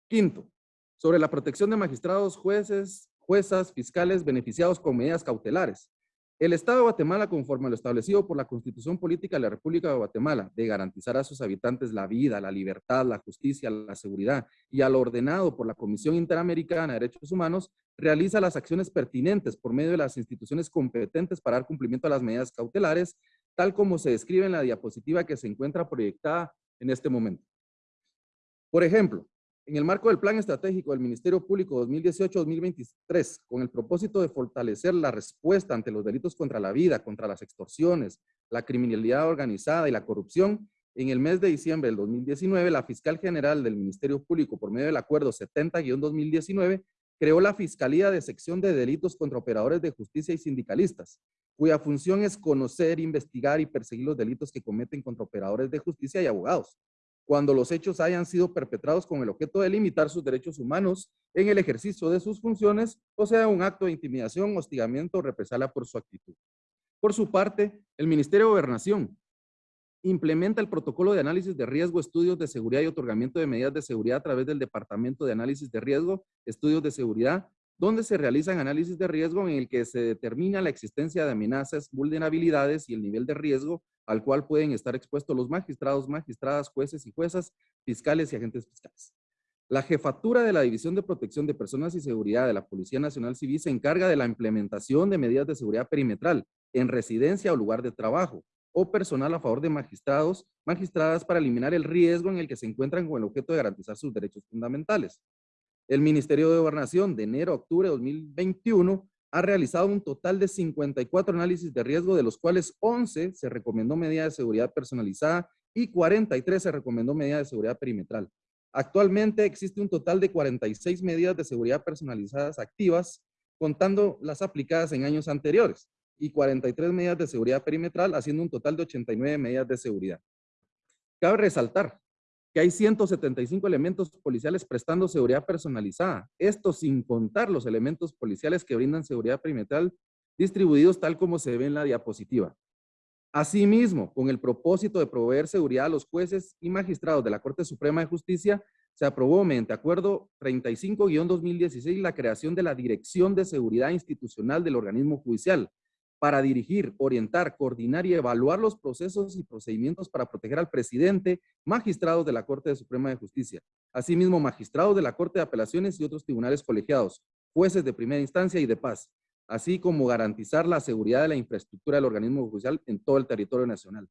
Quinto, sobre la protección de magistrados, jueces, juezas, fiscales beneficiados con medidas cautelares. El Estado de Guatemala, conforme a lo establecido por la Constitución Política de la República de Guatemala, de garantizar a sus habitantes la vida, la libertad, la justicia, la seguridad y a lo ordenado por la Comisión Interamericana de Derechos Humanos, realiza las acciones pertinentes por medio de las instituciones competentes para dar cumplimiento a las medidas cautelares tal como se describe en la diapositiva que se encuentra proyectada en este momento. Por ejemplo, en el marco del Plan Estratégico del Ministerio Público 2018-2023, con el propósito de fortalecer la respuesta ante los delitos contra la vida, contra las extorsiones, la criminalidad organizada y la corrupción, en el mes de diciembre del 2019, la fiscal general del Ministerio Público, por medio del acuerdo 70-2019, creó la Fiscalía de Sección de Delitos contra Operadores de Justicia y Sindicalistas, cuya función es conocer, investigar y perseguir los delitos que cometen contra operadores de justicia y abogados, cuando los hechos hayan sido perpetrados con el objeto de limitar sus derechos humanos en el ejercicio de sus funciones, o sea, un acto de intimidación, hostigamiento o represalia por su actitud. Por su parte, el Ministerio de Gobernación implementa el protocolo de análisis de riesgo, estudios de seguridad y otorgamiento de medidas de seguridad a través del Departamento de Análisis de Riesgo, Estudios de Seguridad, donde se realizan análisis de riesgo en el que se determina la existencia de amenazas, vulnerabilidades y el nivel de riesgo al cual pueden estar expuestos los magistrados, magistradas, jueces y juezas, fiscales y agentes fiscales. La jefatura de la División de Protección de Personas y Seguridad de la Policía Nacional Civil se encarga de la implementación de medidas de seguridad perimetral en residencia o lugar de trabajo, o personal a favor de magistrados, magistradas para eliminar el riesgo en el que se encuentran con el objeto de garantizar sus derechos fundamentales. El Ministerio de Gobernación de enero a octubre de 2021 ha realizado un total de 54 análisis de riesgo, de los cuales 11 se recomendó medida de seguridad personalizada y 43 se recomendó medida de seguridad perimetral. Actualmente existe un total de 46 medidas de seguridad personalizadas activas, contando las aplicadas en años anteriores y 43 medidas de seguridad perimetral, haciendo un total de 89 medidas de seguridad. Cabe resaltar que hay 175 elementos policiales prestando seguridad personalizada. Esto sin contar los elementos policiales que brindan seguridad perimetral distribuidos tal como se ve en la diapositiva. Asimismo, con el propósito de proveer seguridad a los jueces y magistrados de la Corte Suprema de Justicia, se aprobó mediante acuerdo 35-2016 la creación de la Dirección de Seguridad Institucional del organismo judicial, para dirigir, orientar, coordinar y evaluar los procesos y procedimientos para proteger al presidente, magistrados de la Corte Suprema de Justicia, asimismo magistrados de la Corte de Apelaciones y otros tribunales colegiados, jueces de primera instancia y de paz, así como garantizar la seguridad de la infraestructura del organismo judicial en todo el territorio nacional.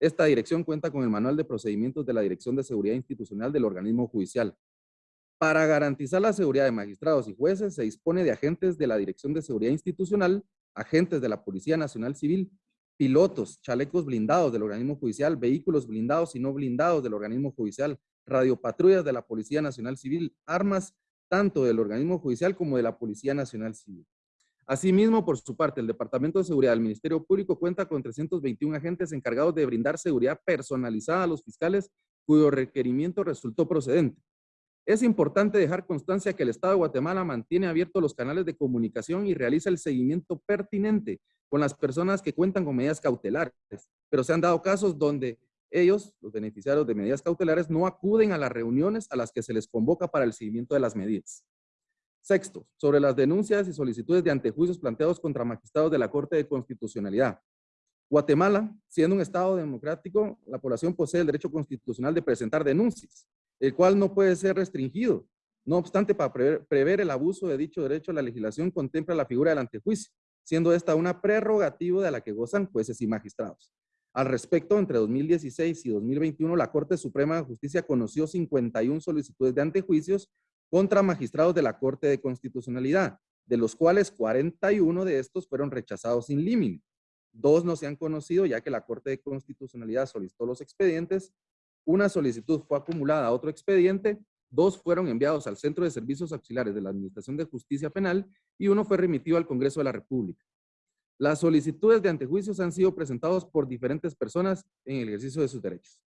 Esta dirección cuenta con el manual de procedimientos de la Dirección de Seguridad Institucional del organismo judicial. Para garantizar la seguridad de magistrados y jueces, se dispone de agentes de la Dirección de Seguridad Institucional agentes de la Policía Nacional Civil, pilotos, chalecos blindados del organismo judicial, vehículos blindados y no blindados del organismo judicial, radiopatrullas de la Policía Nacional Civil, armas tanto del organismo judicial como de la Policía Nacional Civil. Asimismo, por su parte, el Departamento de Seguridad del Ministerio Público cuenta con 321 agentes encargados de brindar seguridad personalizada a los fiscales cuyo requerimiento resultó procedente. Es importante dejar constancia que el Estado de Guatemala mantiene abiertos los canales de comunicación y realiza el seguimiento pertinente con las personas que cuentan con medidas cautelares, pero se han dado casos donde ellos, los beneficiarios de medidas cautelares, no acuden a las reuniones a las que se les convoca para el seguimiento de las medidas. Sexto, sobre las denuncias y solicitudes de antejuicios planteados contra magistrados de la Corte de Constitucionalidad. Guatemala, siendo un Estado democrático, la población posee el derecho constitucional de presentar denuncias el cual no puede ser restringido. No obstante, para prever, el abuso de dicho derecho, la legislación contempla la figura del antejuicio, siendo esta una prerrogativa de la que gozan jueces y magistrados. Al respecto, entre 2016 y 2021, la Corte Suprema de Justicia conoció 51 solicitudes de antejuicios contra magistrados de la Corte de Constitucionalidad, de los cuales 41 de estos fueron rechazados sin límite. Dos no se han conocido ya que la Corte de Constitucionalidad solicitó los expedientes una solicitud fue acumulada a otro expediente, dos fueron enviados al Centro de Servicios Auxiliares de la Administración de Justicia Penal y uno fue remitido al Congreso de la República. Las solicitudes de antejuicios han sido presentados por diferentes personas en el ejercicio de sus derechos.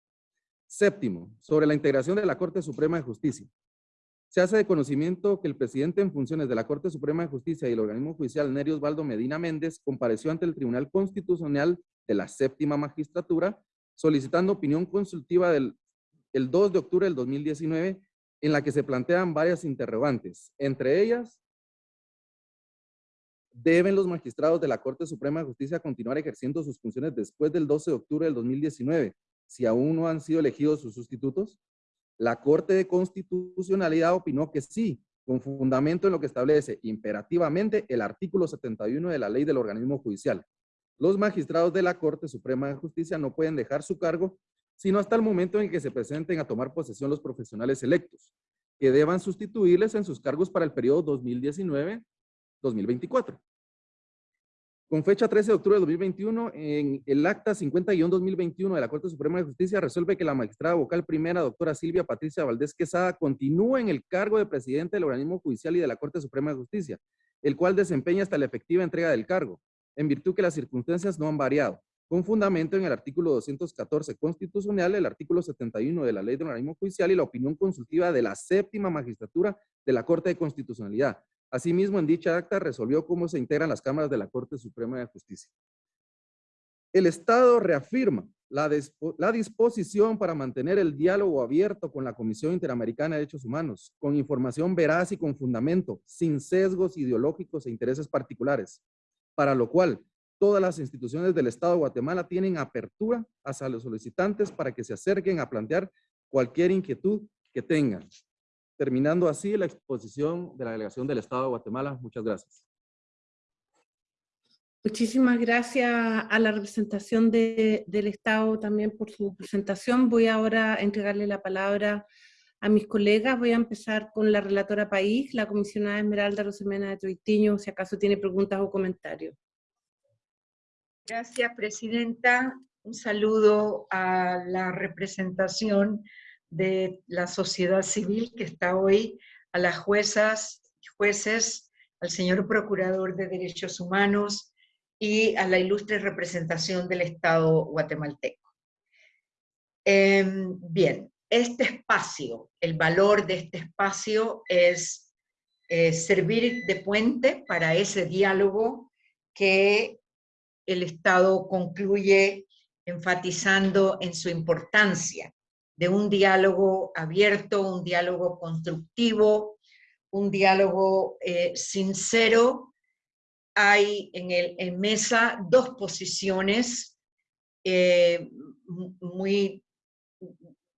Séptimo, sobre la integración de la Corte Suprema de Justicia. Se hace de conocimiento que el presidente en funciones de la Corte Suprema de Justicia y el organismo judicial Nerio Osvaldo Medina Méndez compareció ante el Tribunal Constitucional de la Séptima Magistratura solicitando opinión consultiva del el 2 de octubre del 2019, en la que se plantean varias interrogantes. Entre ellas, ¿deben los magistrados de la Corte Suprema de Justicia continuar ejerciendo sus funciones después del 12 de octubre del 2019, si aún no han sido elegidos sus sustitutos? La Corte de Constitucionalidad opinó que sí, con fundamento en lo que establece imperativamente el artículo 71 de la ley del organismo judicial. Los magistrados de la Corte Suprema de Justicia no pueden dejar su cargo sino hasta el momento en que se presenten a tomar posesión los profesionales electos, que deban sustituirles en sus cargos para el periodo 2019-2024. Con fecha 13 de octubre de 2021, en el acta 50-2021 de la Corte Suprema de Justicia resuelve que la magistrada vocal primera, doctora Silvia Patricia Valdés Quesada, continúa en el cargo de presidente del organismo judicial y de la Corte Suprema de Justicia, el cual desempeña hasta la efectiva entrega del cargo, en virtud que las circunstancias no han variado, con fundamento en el artículo 214 constitucional, el artículo 71 de la Ley del Organismo Judicial y la opinión consultiva de la séptima magistratura de la Corte de Constitucionalidad, Asimismo, en dicha acta resolvió cómo se integran las cámaras de la Corte Suprema de Justicia. El Estado reafirma la, la, disposición para mantener el diálogo abierto con la Comisión Interamericana de Derechos Humanos, con información veraz y con fundamento, sin sesgos ideológicos e intereses particulares, para lo cual todas las instituciones del Estado de Guatemala tienen apertura hacia los solicitantes para que se acerquen a plantear cualquier inquietud que tengan terminando así la exposición de la delegación del Estado de Guatemala. Muchas gracias. Muchísimas gracias a la representación del Estado también por su presentación. Voy ahora a entregarle la palabra a mis colegas. Voy a empezar con la relatora país, la comisionada Esmeralda Rosemena de Troitiño, si acaso tiene preguntas o comentarios. Gracias, Presidenta. Un saludo a la representación de la sociedad civil que está hoy, a las juezas jueces, al señor Procurador de Derechos Humanos y a la ilustre representación del Estado guatemalteco. Em, bien, este espacio, el valor de este espacio es eh, servir de puente para ese diálogo que el Estado concluye enfatizando en su importancia de un diálogo abierto, un diálogo constructivo, un diálogo eh, sincero. Hay en, el, mesa dos posiciones eh, muy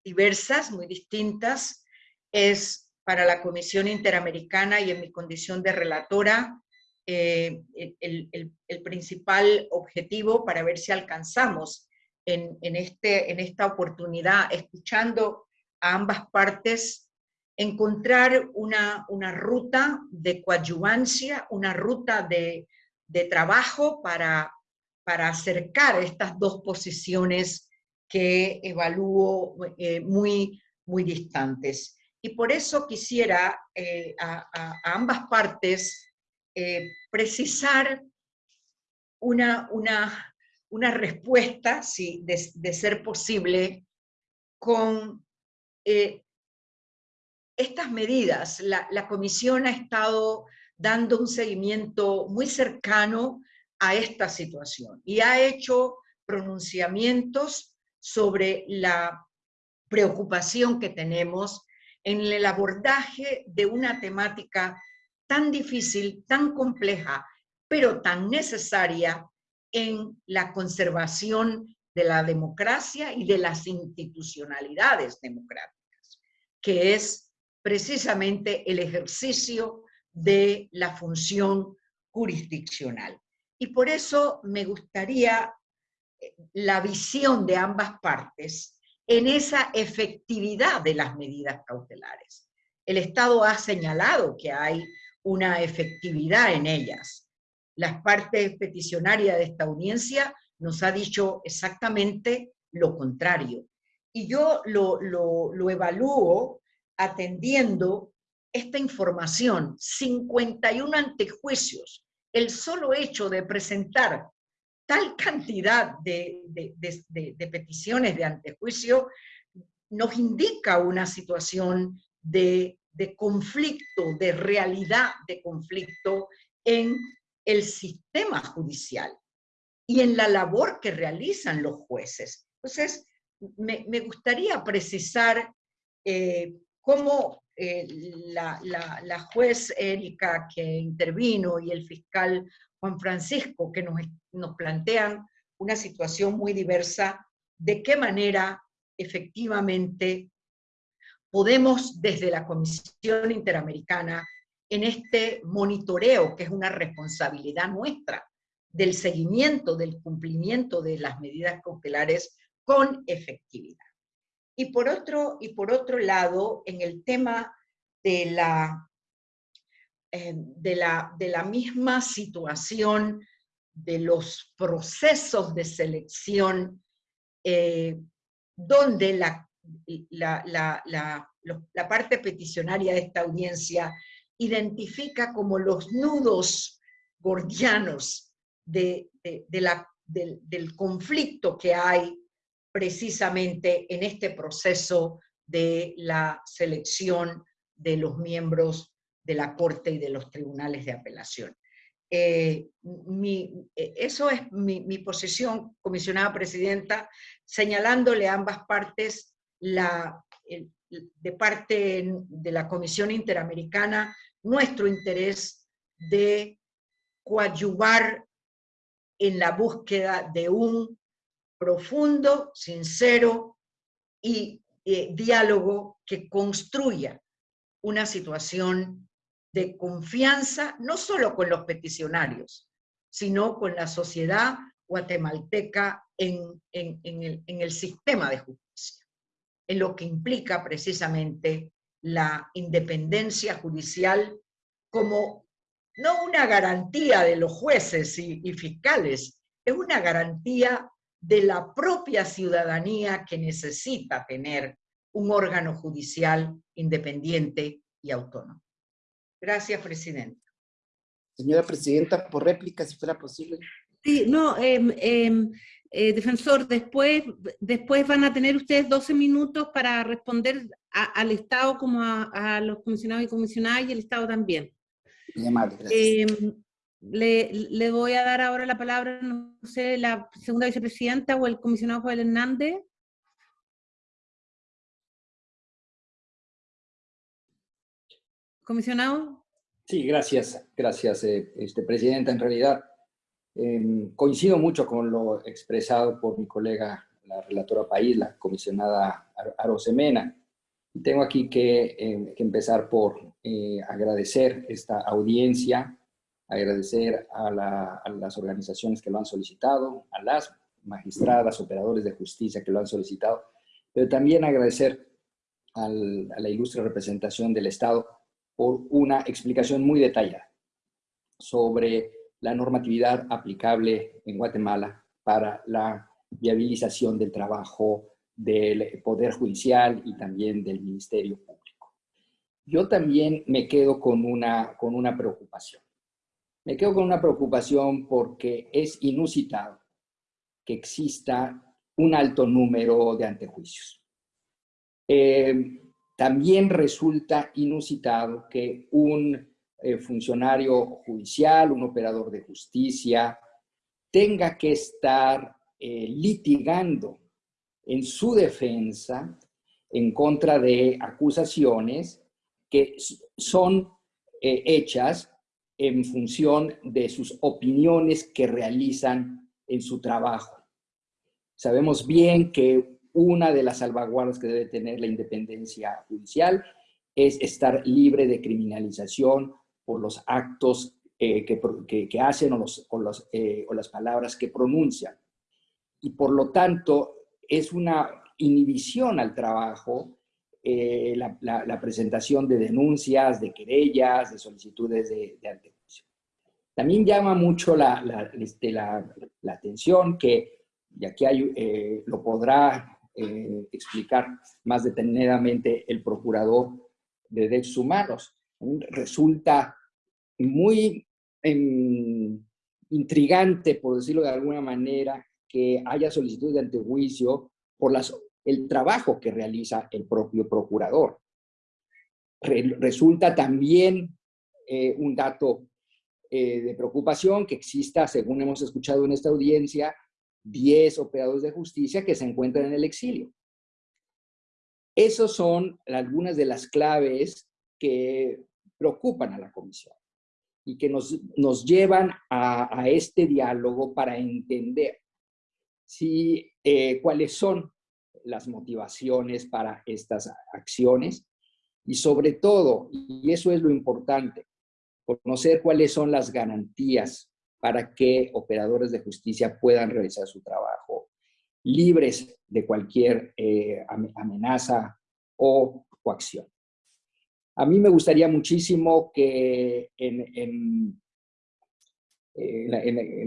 diversas, muy distintas. Es para la Comisión Interamericana y en mi condición de relatora, eh, el, principal objetivo para ver si alcanzamos en, este, en esta oportunidad, escuchando a ambas partes, encontrar una, una ruta de coadyuvancia, una ruta de, de trabajo para, para acercar estas dos posiciones que evalúo eh, muy, muy distantes. Y por eso quisiera eh, a, ambas partes eh, precisar una, una, una respuesta, sí, de, ser posible, con eh, estas medidas. La, la comisión ha estado dando un seguimiento muy cercano a esta situación y ha hecho pronunciamientos sobre la preocupación que tenemos en el abordaje de una temática tan difícil, tan compleja, pero tan necesaria en la conservación de la democracia y de las institucionalidades democráticas, que es precisamente el ejercicio de la función jurisdiccional. Y por eso me gustaría la visión de ambas partes en esa efectividad de las medidas cautelares. El Estado ha señalado que hay una efectividad en ellas, las partes peticionarias de esta audiencia nos ha dicho exactamente lo contrario. Y yo lo, lo, evalúo atendiendo esta información, 51 antejuicios, el solo hecho de presentar tal cantidad de, de, peticiones de antejuicio nos indica una situación de, conflicto, de realidad de conflicto en el sistema judicial y en la labor que realizan los jueces. Entonces, me, gustaría precisar eh, cómo eh, la, juez Erika que intervino y el fiscal Juan Francisco, que nos, nos plantean una situación muy diversa, de qué manera efectivamente podemos desde la Comisión Interamericana en este monitoreo, que es una responsabilidad nuestra del seguimiento, del cumplimiento de las medidas cautelares con efectividad. Y por otro, y por otro lado, en el tema de la, eh, de, la, de la misma situación de los procesos de selección, eh, donde la, la, la, parte peticionaria de esta audiencia identifica como los nudos gordianos de, la, del, conflicto que hay precisamente en este proceso de la selección de los miembros de la Corte y de los tribunales de apelación. Eh, eh, eso es mi, mi, posición, comisionada presidenta, señalándole a ambas partes la, de parte de la Comisión Interamericana nuestro interés de coadyuvar en la búsqueda de un profundo, sincero y eh, diálogo que construya una situación de confianza, no solo con los peticionarios, sino con la sociedad guatemalteca en, en, el, en el sistema de justicia, en lo que implica precisamente la independencia judicial como no una garantía de los jueces y, fiscales, es una garantía de la propia ciudadanía que necesita tener un órgano judicial independiente y autónomo. Gracias, Presidenta. Señora Presidenta, por réplica, si fuera posible. Sí, no, em, em, eh, defensor, después, después van a tener ustedes 12 minutos para responder al Estado como a, los comisionados y comisionadas y el Estado también. Em, le, le, voy a dar ahora la palabra, no sé, la segunda vicepresidenta o el comisionado Joel Hernández. Comisionado. Sí, gracias, gracias, eh, este, Presidenta. En realidad, em, coincido mucho con lo expresado por mi colega, la relatora País, la comisionada Arosemena. Tengo aquí que, em, empezar por eh, agradecer esta audiencia, agradecer a, las organizaciones que lo han solicitado, a las magistradas, operadores de justicia que lo han solicitado, pero también agradecer a la ilustre representación del Estado por una explicación muy detallada sobre la normatividad aplicable en Guatemala para la viabilización del trabajo del Poder Judicial y también del Ministerio Público. Yo también me quedo con una, con una preocupación. Me quedo con una preocupación porque es inusitado que exista un alto número de antejuicios. Eh, también resulta inusitado que un eh, funcionario judicial, un operador de justicia, tenga que estar eh, litigando en su defensa en contra de acusaciones que son eh, hechas en función de sus opiniones que realizan en su trabajo. Sabemos bien que una de las salvaguardas que debe tener la independencia judicial es estar libre de criminalización por los actos eh, que, hacen o, los, eh, o, las palabras que pronuncian. Y por lo tanto, es una inhibición al trabajo eh, la, presentación de denuncias, de querellas, de solicitudes de, de También llama mucho la, este, atención que, y aquí lo podrá eh, explicar más detenidamente el procurador de derechos humanos. Resulta muy em, intrigante, por decirlo de alguna manera, que haya solicitud de antejuicio por el trabajo que realiza el propio procurador. resulta también eh, un dato eh, de preocupación que exista, según hemos escuchado en esta audiencia, 10 operadores de justicia que se encuentran en el exilio. Esas son algunas de las claves que preocupan a la comisión y que nos, nos llevan a, este diálogo para entender si, eh, cuáles son las motivaciones para estas acciones y sobre todo, y eso es lo importante, conocer cuáles son las garantías para que operadores de justicia puedan realizar su trabajo libres de cualquier eh, amenaza o coacción. A mí me gustaría muchísimo que en, en,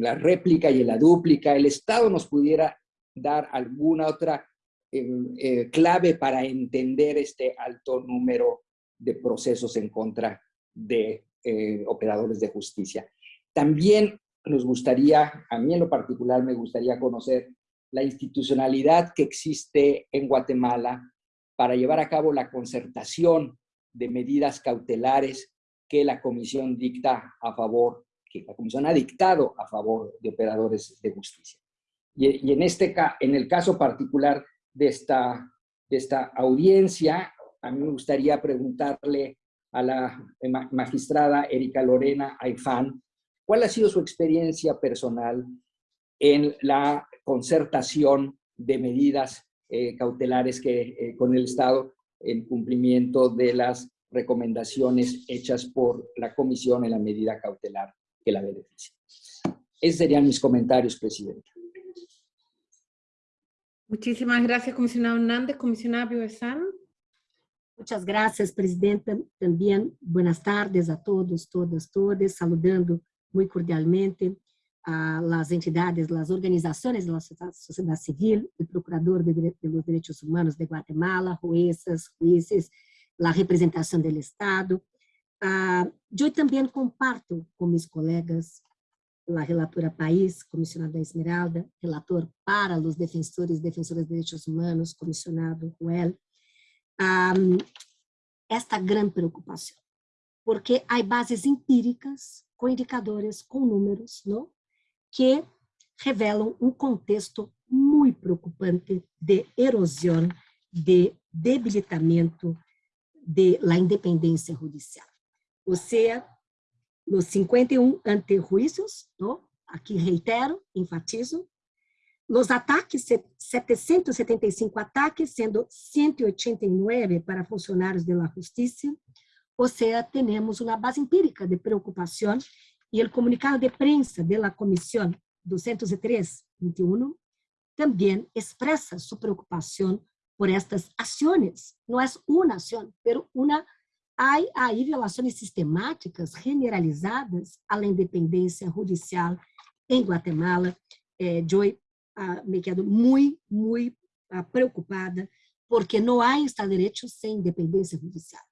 la, réplica y en la dúplica el Estado nos pudiera dar alguna otra em, eh, clave para entender este alto número de procesos en contra de eh, operadores de justicia. También nos gustaría, a mí en lo particular me gustaría conocer la institucionalidad que existe en Guatemala para llevar a cabo la concertación de medidas cautelares que la Comisión dicta a favor, que la Comisión ha dictado a favor de operadores de justicia. Y, en, este, en el caso particular de esta, de esta audiencia, a mí me gustaría preguntarle a la magistrada Erika Lorena Aifán, ¿cuál ha sido su experiencia personal en la concertación de medidas eh, cautelares que, eh, con el Estado en cumplimiento de las recomendaciones hechas por la Comisión en la medida cautelar que la beneficia. Esos serían mis comentarios, Presidenta. Muchísimas gracias, comisionado Hernández. Comisionada Piovesan. Muchas gracias, Presidenta. También buenas tardes a todos, todas, todas, saludando muy cordialmente a las entidades, las organizaciones de la sociedad civil, el Procurador de, los Humanos de Guatemala, jueces, jueces, la representación del Estado. Yo también comparto con mis colegas, la relatora País, comisionada Esmeralda, relator para los defensores y defensoras de derechos humanos, comisionado Joel, um, esta gran preocupación, porque hay bases empíricas com indicadores, com números, não? que revelam um contexto muito preocupante de erosão, de debilitamento de la independência judicial. Ou seja, nos 51 antejuízos, não? aqui reitero, enfatizo, os ataques, 775 ataques, sendo 189 para funcionários da justiça, ou seja, temos uma base empírica de preocupação e o comunicado de prensa da Comissão 203-21 também expressa sua preocupação por estas ações. Não é uma ação, mas uma há aí violações sistemáticas generalizadas à independência judicial em Guatemala. Eh, eu ah, me quedo muito, muito ah, preocupada porque não há Estado de Direito sem independência judicial.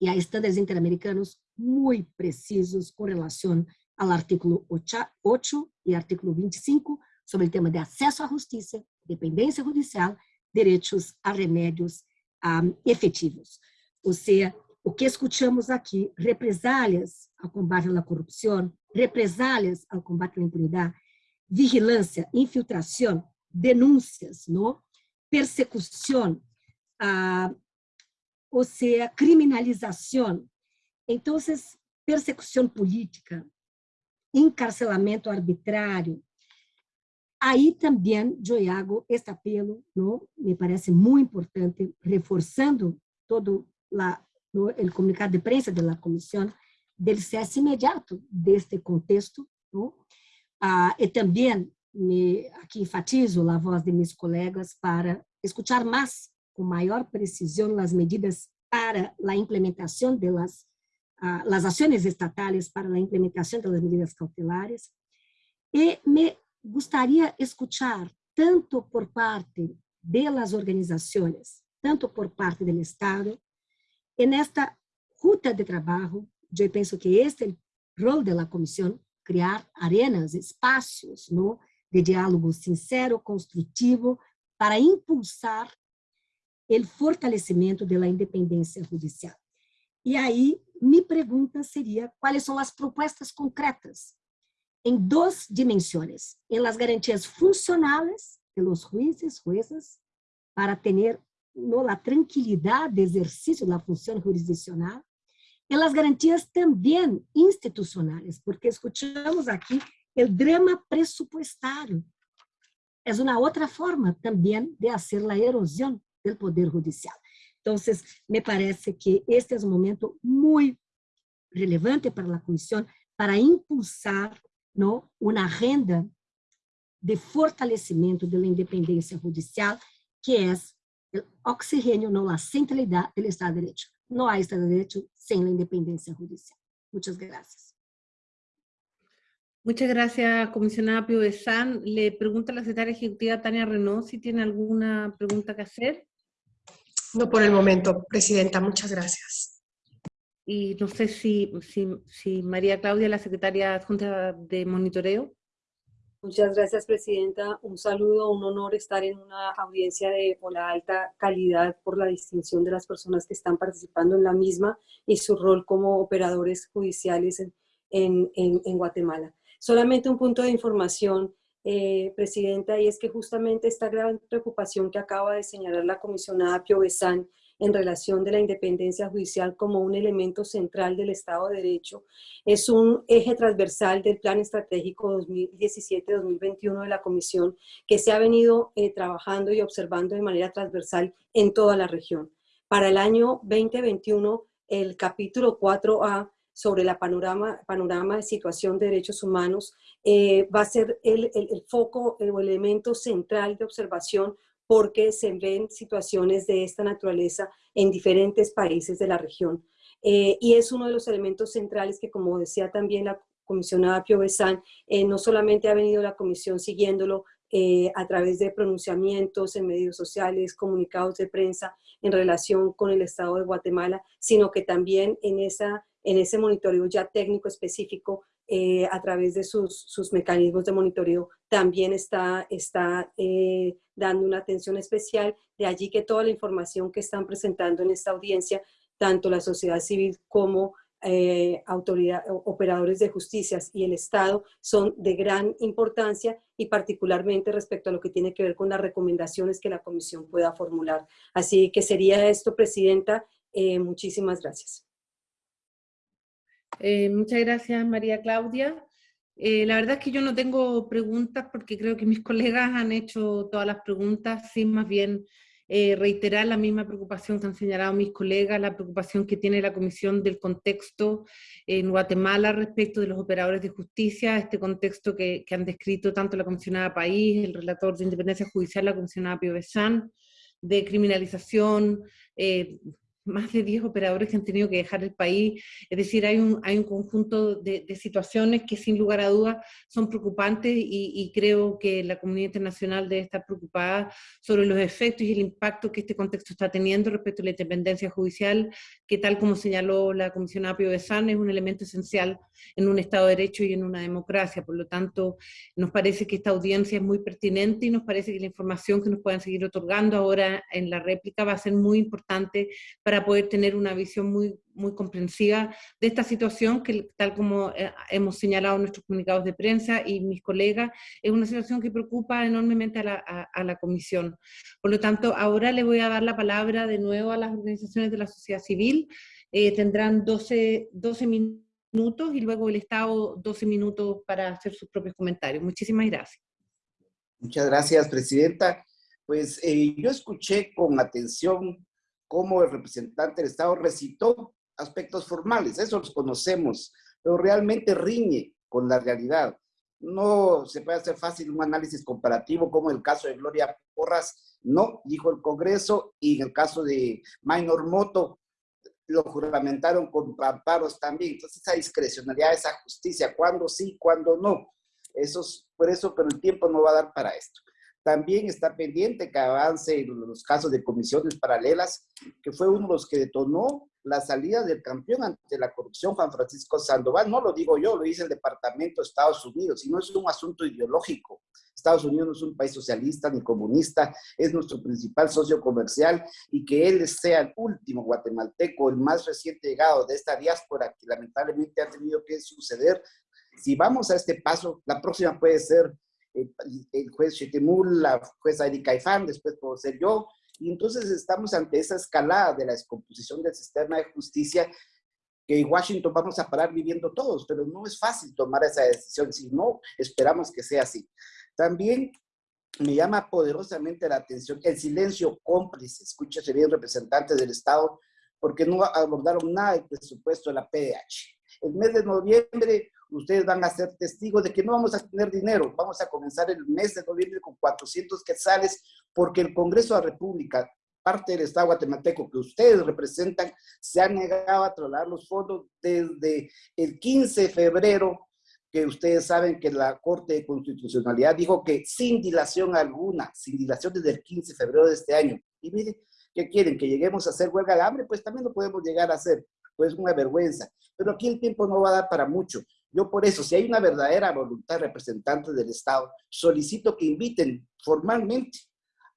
E há estándares interamericanos muito precisos com relação ao artículo 8 e artículo 25 sobre o tema de acesso à justiça, dependência judicial, direitos a remédios um, efetivos. Ou seja, o que escutamos aqui, represálias ao combate à corrupção, represálias ao combate à impunidade, vigilância, infiltração, denúncias, não? persecução, ah, ou seja, criminalização. Então, persecução política, encarcelamento arbitrário. Aí também, Joiago, este apelo não, me parece muito importante, reforçando todo la, no, comunicado de prensa da comissão, del cesse imediato deste contexto. Não? Ah, e também, me, aqui enfatizo a voz de meus colegas para escutar mais, com maior precisão, as medidas para a implementação delas las acciones estatales para la implementación de las medidas cautelares. Y me gustaría escuchar, tanto por parte de las organizaciones, tanto por parte del Estado, en esta ruta de trabajo, yo pienso que este es el rol de la comisión, crear arenas, espacios ¿no? de diálogo sincero, constructivo, para impulsar o fortalecimento da independência judicial. E aí mi pregunta seria quais são as propostas concretas em duas dimensões, em las garantias funcionales de los jueces, juezas, para ter no, la tranquilidade de exercício da função jurisdicional, e las garantias também institucionais, porque escutamos aqui o drama presupuestário. É uma outra forma também de fazer a erosão do poder judicial. Entonces, me parece que este es un momento muy relevante para la Comisión para impulsar não, uma agenda de fortalecimento da independência judicial, que é o oxigênio, não a centralidade do Estado de Direito. Não há Estado de Direito sem a independência judicial. Muchas gracias. Muchas gracias, comisionada Pio San. Le pregunta a la secretaria ejecutiva Tania Renault si tiene alguna pregunta que hacer. No por el momento, Presidenta. Muchas gracias. Y no sé si, si, si María Claudia, la secretaria adjunta de monitoreo. Muchas gracias, Presidenta. Un saludo, un honor estar en una audiencia de la alta calidad por la distinción de las personas que están participando en la misma y su rol como operadores judiciales en, en, en Guatemala. Solamente un punto de información, eh, Presidenta, y es que justamente esta gran preocupación que acaba de señalar la comisionada Pio Besan en relación de la independencia judicial como un elemento central del Estado de Derecho, es un eje transversal del Plan Estratégico 2017-2021 de la Comisión que se ha venido eh, trabajando y observando de manera transversal en toda la región. Para el año 2021, el capítulo 4A sobre la panorama, panorama de situación de derechos humanos, eh, va a ser el, el, foco, el elemento central de observación porque se ven situaciones de esta naturaleza en diferentes países de la región. Eh, y es uno de los elementos centrales que, como decía también la comisionada Pio eh, no solamente ha venido la comisión siguiéndolo a través de pronunciamientos en medios sociales, comunicados de prensa en relación con el Estado de Guatemala, sino que también en esa en ese monitoreo ya técnico específico eh, a través de sus, sus, mecanismos de monitoreo también está, está eh, dando una atención especial, de allí que toda la información que están presentando en esta audiencia, tanto la sociedad civil como eh, autoridad, operadores de justicias y el Estado son de gran importancia y particularmente respecto a lo que tiene que ver con las recomendaciones que la Comisión pueda formular. Así que sería esto, Presidenta. muchísimas gracias. Eh, muchas gracias, María Claudia. Eh, la verdad es que yo no tengo preguntas porque creo que mis [LAUGHS] colegas han hecho todas las preguntas, sin más bien eh, reiterar la misma preocupación que han señalado mis colegas, la preocupación que tiene la Comisión del contexto en Guatemala respecto de los operadores de justicia, este contexto que, han descrito tanto la comisionada País, el relator de independencia judicial, la comisionada Pio Besan, de criminalización, más de 10 operadores que han tenido que dejar el país, es decir, hay un, hay un conjunto de, situaciones que sin lugar a dudas son preocupantes y, creo que la comunidad internacional debe estar preocupada sobre los efectos y el impacto que este contexto está teniendo respecto a la independencia judicial, que tal como señaló la comisionada Pio de San, es un elemento esencial en un Estado de Derecho y en una democracia, por lo tanto nos parece que esta audiencia es muy pertinente y nos parece que la información que nos puedan seguir otorgando ahora en la réplica va a ser muy importante para poder tener una visión muy, muy comprensiva de esta situación que tal como eh, hemos señalado nuestros comunicados de prensa y mis colegas, es una situación que preocupa enormemente a la, a, la Comisión. Por lo tanto, ahora le voy a dar la palabra de nuevo a las organizaciones de la sociedad civil. Eh, tendrán 12, 12 minutos y luego el Estado 12 minutos para hacer sus propios comentarios. Muchísimas gracias. Muchas gracias, Presidenta. Pues eh, yo escuché con atención cómo el representante del Estado recitó aspectos formales, eso los conocemos, pero realmente riñe con la realidad. No se puede hacer fácil un análisis comparativo como el caso de Gloria Porras, no, dijo el Congreso, y en el caso de Minor Moto, lo juramentaron con amparos también. Entonces, esa discrecionalidad, esa justicia, cuándo sí, cuándo no. Eso es, por eso, pero el tiempo no va a dar para esto. También está pendiente que avance en los casos de comisiones paralelas, que fue uno de los que detonó la salida del campeón ante la corrupción, Juan Francisco Sandoval. No lo digo yo, lo dice el Departamento de Estados Unidos, y no es un asunto ideológico. Estados Unidos no es un país socialista ni comunista, es nuestro principal socio comercial y que él sea el último guatemalteco, el más reciente llegado de esta diáspora que lamentablemente ha tenido que suceder. Si vamos a este paso, la próxima puede ser el, juez Chetemul, la jueza Erika Ifán, después puedo ser yo, y entonces estamos ante esa escalada de la descomposición del sistema de justicia que en Washington vamos a parar viviendo todos, pero no es fácil tomar esa decisión si no esperamos que sea así. También me llama poderosamente la atención el silencio cómplice, escúchese bien representantes del Estado, porque no abordaron nada del presupuesto de la PDH. El mes de noviembre ustedes van a ser testigos de que no vamos a tener dinero. Vamos a comenzar el mes de noviembre con 400 quetzales porque el Congreso de la República, parte del Estado guatemalteco que ustedes representan, se ha negado a trasladar los fondos desde el 15 de febrero que ustedes saben que la Corte de Constitucionalidad dijo que sin dilación alguna, sin dilación desde el 15 de febrero de este año. Y miren, ¿qué quieren? ¿Que lleguemos a hacer huelga de hambre? Pues también lo podemos llegar a hacer, pues una vergüenza. Pero aquí el tiempo no va a dar para mucho. Yo por eso, si hay una verdadera voluntad representante del Estado, solicito que inviten formalmente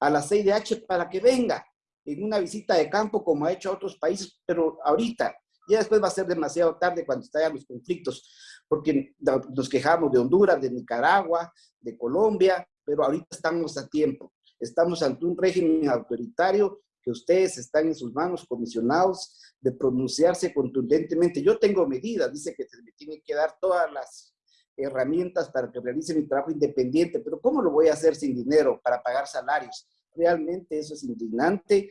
a la CIDH para que venga en una visita de campo como ha hecho a otros países, pero ahorita, ya después va a ser demasiado tarde cuando estallan los conflictos, porque nos quejamos de Honduras, de Nicaragua, de Colombia, pero ahorita estamos a tiempo. Estamos ante un régimen autoritario que ustedes están en sus manos comisionados de pronunciarse contundentemente. Yo tengo medidas, dice que se me tienen que dar todas las herramientas para que realice mi trabajo independiente, pero ¿cómo lo voy a hacer sin dinero para pagar salarios? Realmente eso es indignante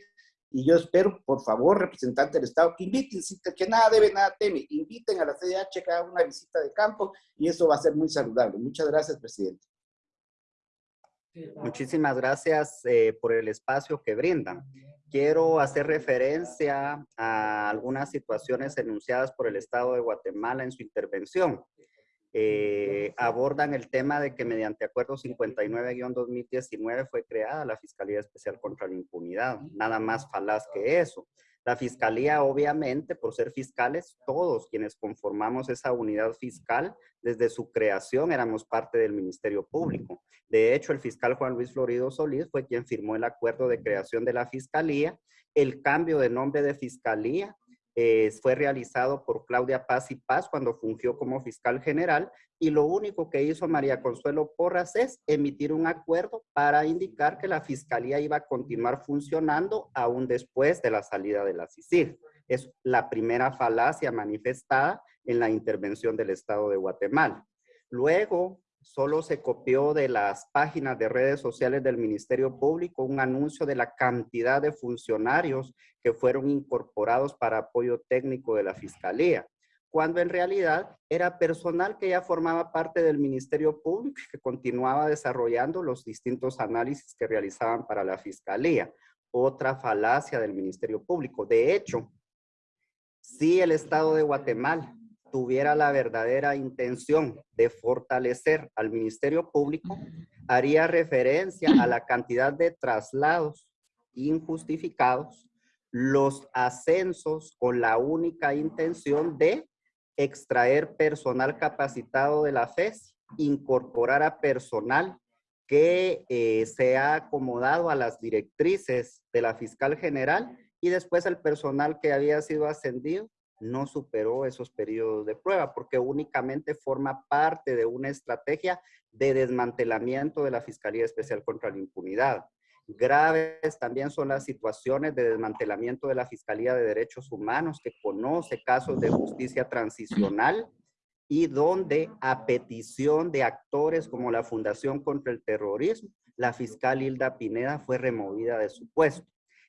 y yo espero, por favor, representante del Estado, que inviten, que nada debe, nada teme, inviten a la CDH que haga una visita de campo y eso va a ser muy saludable. Muchas gracias, presidente. Muchísimas gracias eh, por el espacio que brindan. Quiero hacer referencia a algunas situaciones enunciadas por el Estado de Guatemala en su intervención. Eh, abordan el tema de que mediante Acuerdo 59-2019 fue creada la Fiscalía Especial contra la Impunidad. Nada más falaz que eso. La Fiscalía, obviamente, por ser fiscales, todos quienes conformamos esa unidad fiscal, desde su creación éramos parte del Ministerio Público. De hecho, el fiscal Juan Luis Florido Solís fue quien firmó el acuerdo de creación de la Fiscalía. El cambio de nombre de Fiscalía eh, fue realizado por Claudia Paz y Paz cuando fungió como fiscal general y lo único que hizo María Consuelo Porras es emitir un acuerdo para indicar que la fiscalía iba a continuar funcionando aún después de la salida de la CICIG. Es la primera falacia manifestada en la intervención del Estado de Guatemala. Luego, solo se copió de las páginas de redes sociales del Ministerio Público un anuncio de la cantidad de funcionarios que fueron incorporados para apoyo técnico de la Fiscalía, cuando en realidad era personal que ya formaba parte del Ministerio Público y que continuaba desarrollando los distintos análisis que realizaban para la Fiscalía. Otra falacia del Ministerio Público. De hecho, si el Estado de Guatemala tuviera la verdadera intención de fortalecer al Ministerio Público, haría referencia a la cantidad de traslados injustificados, los ascensos con la única intención de extraer personal capacitado de la FES, incorporar a personal que eh, se ha acomodado a las directrices de la fiscal general y después el personal que había sido ascendido no superó esos periodos de prueba porque únicamente forma parte de una estrategia de desmantelamiento de la Fiscalía Especial contra la Impunidad. Graves también son las situaciones de desmantelamiento de la Fiscalía de Derechos Humanos que conoce casos de justicia transicional y donde a petición de actores como la Fundación contra el Terrorismo, la fiscal Hilda Pineda fue removida de su puesto.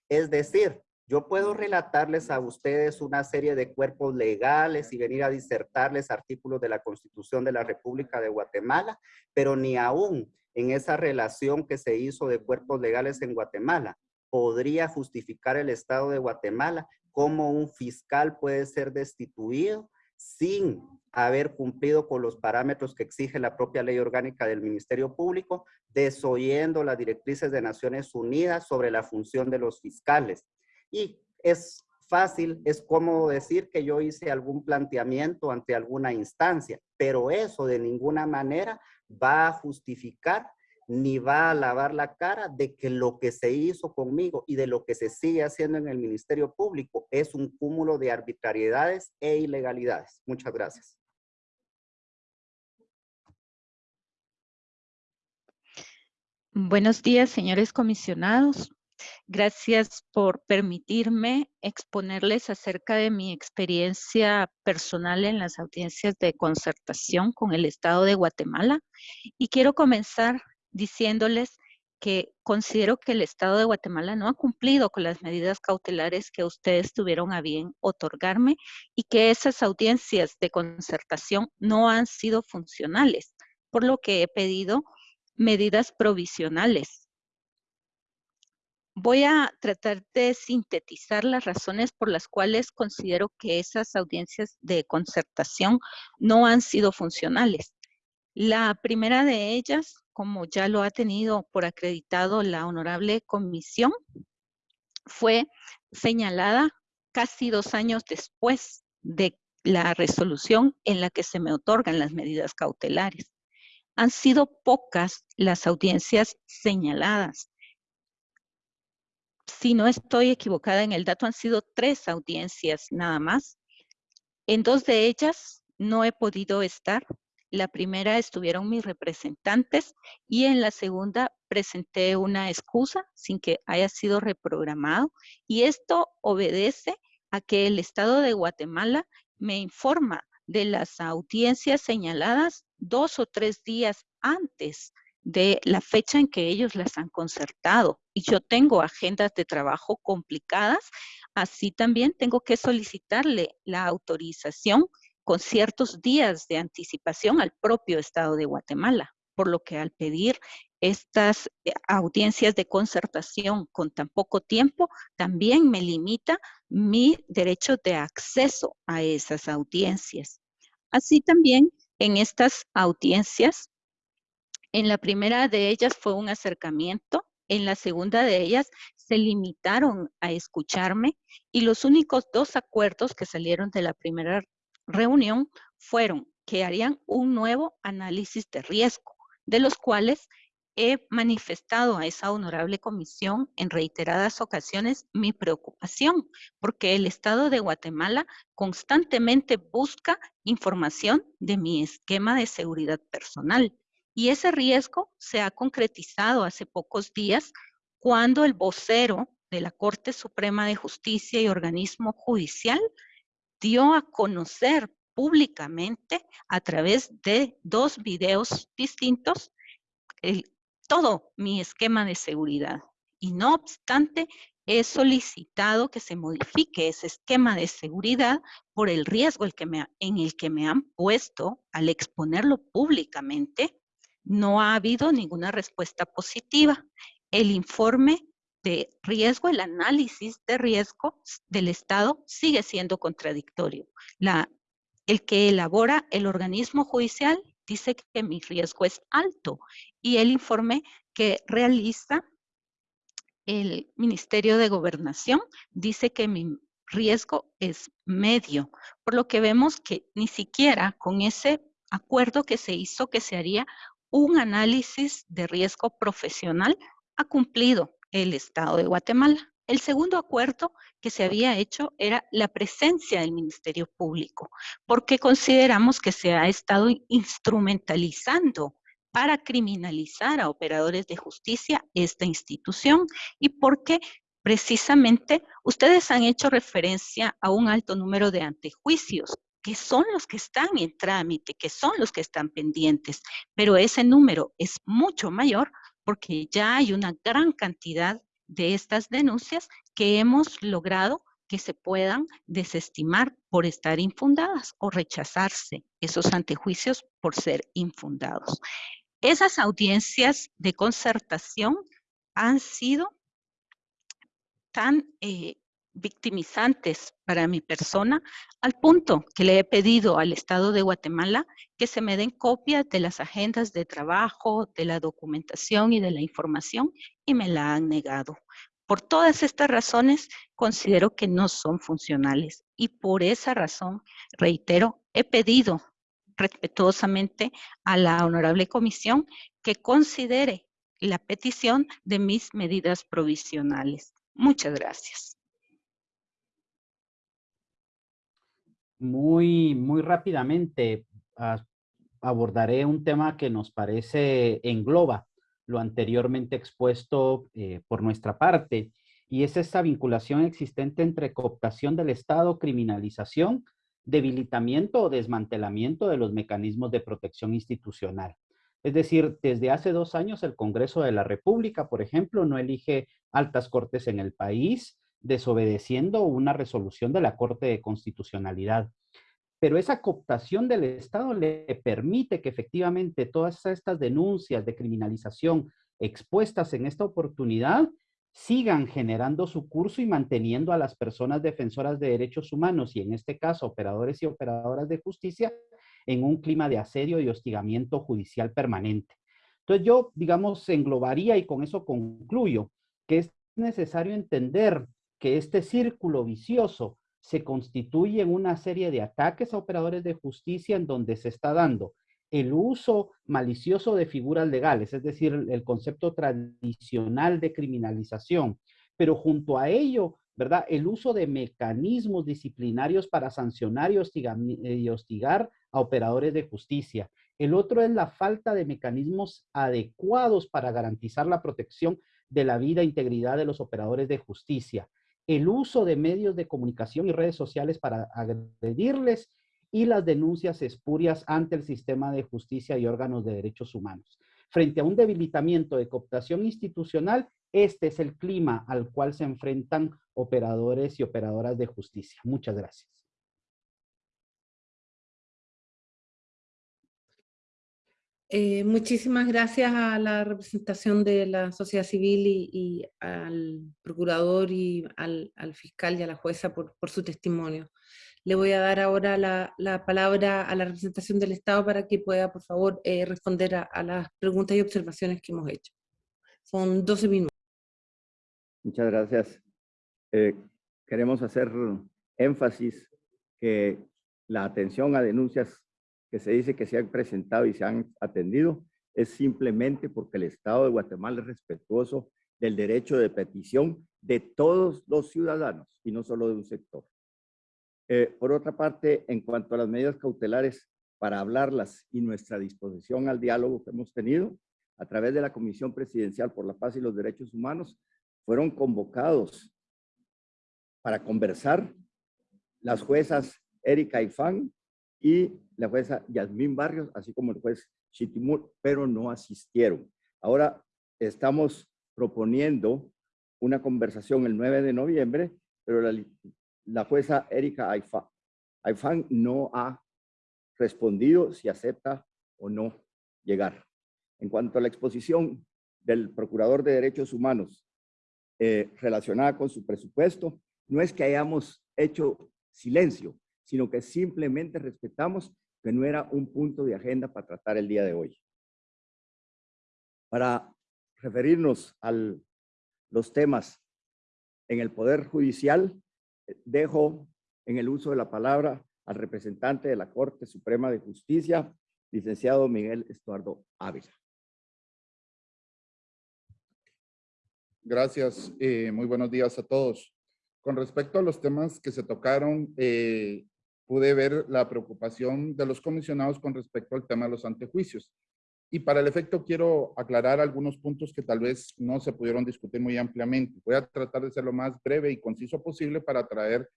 Es decir, yo puedo relatarles a ustedes una serie de cuerpos legales y venir a disertarles artículos de la Constitución de la República de Guatemala, pero ni aún en esa relación que se hizo de cuerpos legales en Guatemala podría justificar el Estado de Guatemala cómo un fiscal puede ser destituido sin haber cumplido con los parámetros que exige la propia ley orgánica del Ministerio Público, desoyendo las directrices de Naciones Unidas sobre la función de los fiscales. Y es fácil, es cómodo decir que yo hice algún planteamiento ante alguna instancia, pero eso de ninguna manera va a justificar ni va a lavar la cara de que lo que se hizo conmigo y de lo que se sigue haciendo en el Ministerio Público es un cúmulo de arbitrariedades e ilegalidades. Muchas gracias. Buenos días, señores comisionados. Gracias por permitirme exponerles acerca de mi experiencia personal en las audiencias de concertación con el Estado de Guatemala. Y quiero comenzar diciéndoles que considero que el Estado de Guatemala no ha cumplido con las medidas cautelares que ustedes tuvieron a bien otorgarme y que esas audiencias de concertación no han sido funcionales, por lo que he pedido medidas provisionales. Voy a tratar de sintetizar las razones por las cuales considero que esas audiencias de concertación no han sido funcionales. La primera de ellas, como ya lo ha tenido por acreditado la honorable comisión, fue señalada casi dos años después de la resolución en la que se me otorgan las medidas cautelares. Han sido pocas las audiencias señaladas. Si no estoy equivocada en el dato, han sido tres audiencias nada más. En dos de ellas no he podido estar la primera estuvieron mis representantes y en la segunda presenté una excusa sin que haya sido reprogramado y esto obedece a que el Estado de Guatemala me informa de las audiencias señaladas dos o tres días antes de la fecha en que ellos las han concertado. Y yo tengo agendas de trabajo complicadas, así también tengo que solicitarle la autorización con ciertos días de anticipación al propio Estado de Guatemala, por lo que al pedir estas eh, audiencias de concertación con tan poco tiempo, también me limita mi derecho de acceso a esas audiencias. Así también en estas audiencias, en la primera de ellas fue un acercamiento, en la segunda de ellas se limitaron a escucharme y los únicos dos acuerdos que salieron de la primera reunión fueron que harían un nuevo análisis de riesgo, de los cuales he manifestado a esa honorable comisión en reiteradas ocasiones mi preocupación, porque el Estado de Guatemala constantemente busca información de mi esquema de seguridad personal. Y ese riesgo se ha concretizado hace pocos días cuando el vocero de la Corte Suprema de Justicia y organismo judicial dio a conocer públicamente a través de dos videos distintos todo mi esquema de seguridad. Y no obstante, he solicitado que se modifique ese esquema de seguridad por el riesgo en el que me han puesto al exponerlo públicamente. No ha habido ninguna respuesta positiva. El informe de riesgo, el análisis de riesgo del Estado sigue siendo contradictorio. El que elabora el organismo judicial dice que mi riesgo es alto y el informe que realiza el Ministerio de Gobernación dice que mi riesgo es medio, por lo que vemos que ni siquiera con ese acuerdo que se hizo que se haría un análisis de riesgo profesional ha cumplido el Estado de Guatemala. El segundo acuerdo que se había hecho era la presencia del Ministerio Público, porque consideramos que se ha estado instrumentalizando para criminalizar a operadores de justicia esta institución y porque precisamente ustedes han hecho referencia a un alto número de antejuicios que son los que están en trámite, que son los que están pendientes, pero ese número es mucho mayor porque ya hay una gran cantidad de estas denuncias que hemos logrado que se puedan desestimar por estar infundadas o rechazarse esos antejuicios por ser infundados. Esas audiencias de concertación han sido tan eh, victimizantes para mi persona, al punto que le he pedido al Estado de Guatemala que se me den copias de las agendas de trabajo, de la documentación y de la información, y me la han negado. Por todas estas razones, considero que no son funcionales y por esa razón, reitero, he pedido respetuosamente a la honorable comisión que considere la petición de mis medidas provisionales. Muchas gracias. Muy, muy rápidamente ah, abordaré un tema que nos parece engloba lo anteriormente expuesto eh, por nuestra parte, y es esta vinculación existente entre cooptación del Estado, criminalización, debilitamiento o desmantelamiento de los mecanismos de protección institucional. Es decir, desde hace dos años el Congreso de la República, por ejemplo, no elige altas cortes en el país, desobedeciendo una resolución de la Corte de Constitucionalidad. Pero esa cooptación del Estado le permite que efectivamente todas estas denuncias de criminalización expuestas en esta oportunidad sigan generando su curso y manteniendo a las personas defensoras de derechos humanos y en este caso operadores y operadoras de justicia en un clima de asedio y hostigamiento judicial permanente. Entonces yo, digamos, englobaría y con eso concluyo que es necesario entender que este círculo vicioso se constituye en una serie de ataques a operadores de justicia en donde se está dando el uso malicioso de figuras legales, es decir, el concepto tradicional de criminalización, pero junto a ello, ¿verdad? El uso de mecanismos disciplinarios para sancionar y hostigar, a operadores de justicia. El otro es la falta de mecanismos adecuados para garantizar la protección de la vida e integridad de los operadores de justicia. El uso de medios de comunicación y redes sociales para agredirles y las denuncias espurias ante el sistema de justicia y órganos de derechos humanos. Frente a un debilitamiento de cooptación institucional, este es el clima al cual se enfrentan operadores y operadoras de justicia. Muchas gracias. Eh, muchísimas gracias a la representación de la sociedad civil y, al procurador y al, fiscal y a la jueza por, su testimonio. Le voy a dar ahora la, palabra a la representación del Estado para que pueda, por favor, eh, responder a, las preguntas y observaciones que hemos hecho. Son 12 minutos. Muchas gracias. Eh, queremos hacer énfasis que la atención a denuncias que se dice que se han presentado y se han atendido es simplemente porque el Estado de Guatemala es respetuoso del derecho de petición de todos los ciudadanos y no solo de un sector. Eh, por otra parte, en cuanto a las medidas cautelares para hablarlas y nuestra disposición al diálogo que hemos tenido, a través de la Comisión Presidencial por la Paz y los Derechos Humanos, fueron convocados para conversar las juezas Erika Ifán y la jueza Yasmín Barrios, así como el juez Chitimur, pero no asistieron. Ahora estamos proponiendo una conversación el 9 de noviembre, pero la, jueza Erika Aifán no ha respondido si acepta o no llegar. En cuanto a la exposición del Procurador de Derechos Humanos eh, relacionada con su presupuesto, no es que hayamos hecho silencio, sino que simplemente respetamos que no era un punto de agenda para tratar el día de hoy. Para referirnos a los temas en el Poder Judicial, dejo en el uso de la palabra al representante de la Corte Suprema de Justicia, licenciado Miguel Estuardo Ávila. Gracias, eh, muy buenos días a todos. Con respecto a los temas que se tocaron, eh, pude ver la preocupación de los comisionados con respecto al tema de los antejuicios. Y para el efecto quiero aclarar algunos puntos que tal vez no se pudieron discutir muy ampliamente. Voy a tratar de ser lo más breve y conciso posible para traer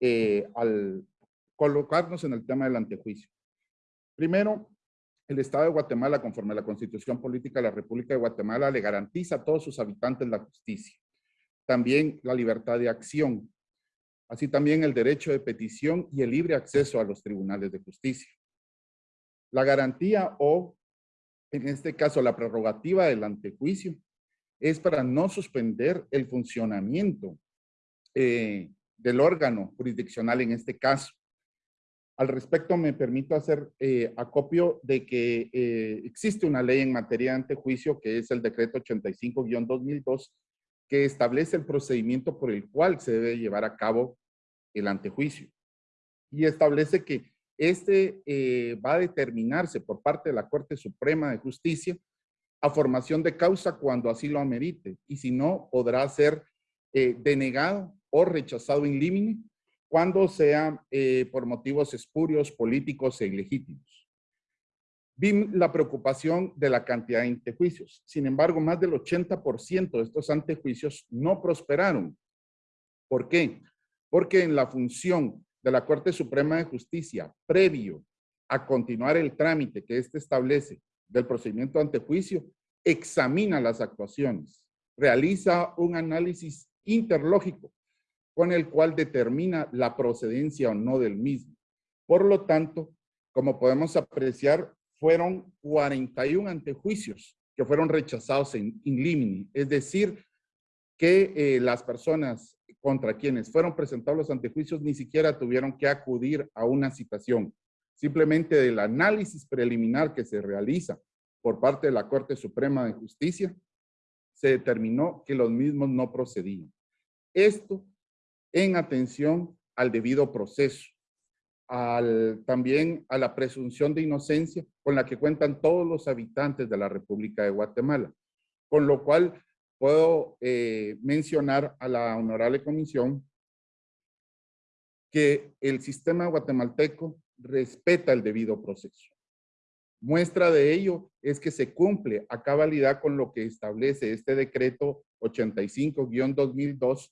eh, al colocarnos en el tema del antejuicio. Primero, el Estado de Guatemala, conforme a la Constitución Política de la República de Guatemala, le garantiza a todos sus habitantes la justicia. También la libertad de acción, así también el derecho de petición y el libre acceso a los tribunales de justicia. La garantía o, en este caso, la prerrogativa del antejuicio es para no suspender el funcionamiento eh, del órgano jurisdiccional en este caso. Al respecto, me permito hacer eh, acopio de que eh, existe una ley en materia de antejuicio, que es el decreto 85-2002, que establece el procedimiento por el cual se debe llevar a cabo el antejuicio. Y establece que este eh, va a determinarse por parte de la Corte Suprema de Justicia a formación de causa cuando así lo amerite. Y si no, podrá ser eh, denegado o rechazado in limine cuando sea eh, por motivos espurios, políticos e ilegítimos. Vi la preocupación de la cantidad de antejuicios. Sin embargo, más del 80% de estos antejuicios no prosperaron. ¿Por qué? Porque en la función de la Corte Suprema de Justicia, previo a continuar el trámite que éste establece del procedimiento ante juicio examina las actuaciones, realiza un análisis interlógico con el cual determina la procedencia o no del mismo. Por lo tanto, como podemos apreciar, fueron 41 antejuicios que fueron rechazados en in limine, es decir, que eh, las personas contra quienes fueron presentados los antejuicios ni siquiera tuvieron que acudir a una citación. Simplemente del análisis preliminar que se realiza por parte de la Corte Suprema de Justicia, se determinó que los mismos no procedían. Esto en atención al debido proceso, al, también a la presunción de inocencia con la que cuentan todos los habitantes de la República de Guatemala. Con lo cual puedo eh, mencionar a la honorable comisión que el sistema guatemalteco respeta el debido proceso. Muestra de ello es que se cumple a cabalidad con lo que establece este decreto 85-2002,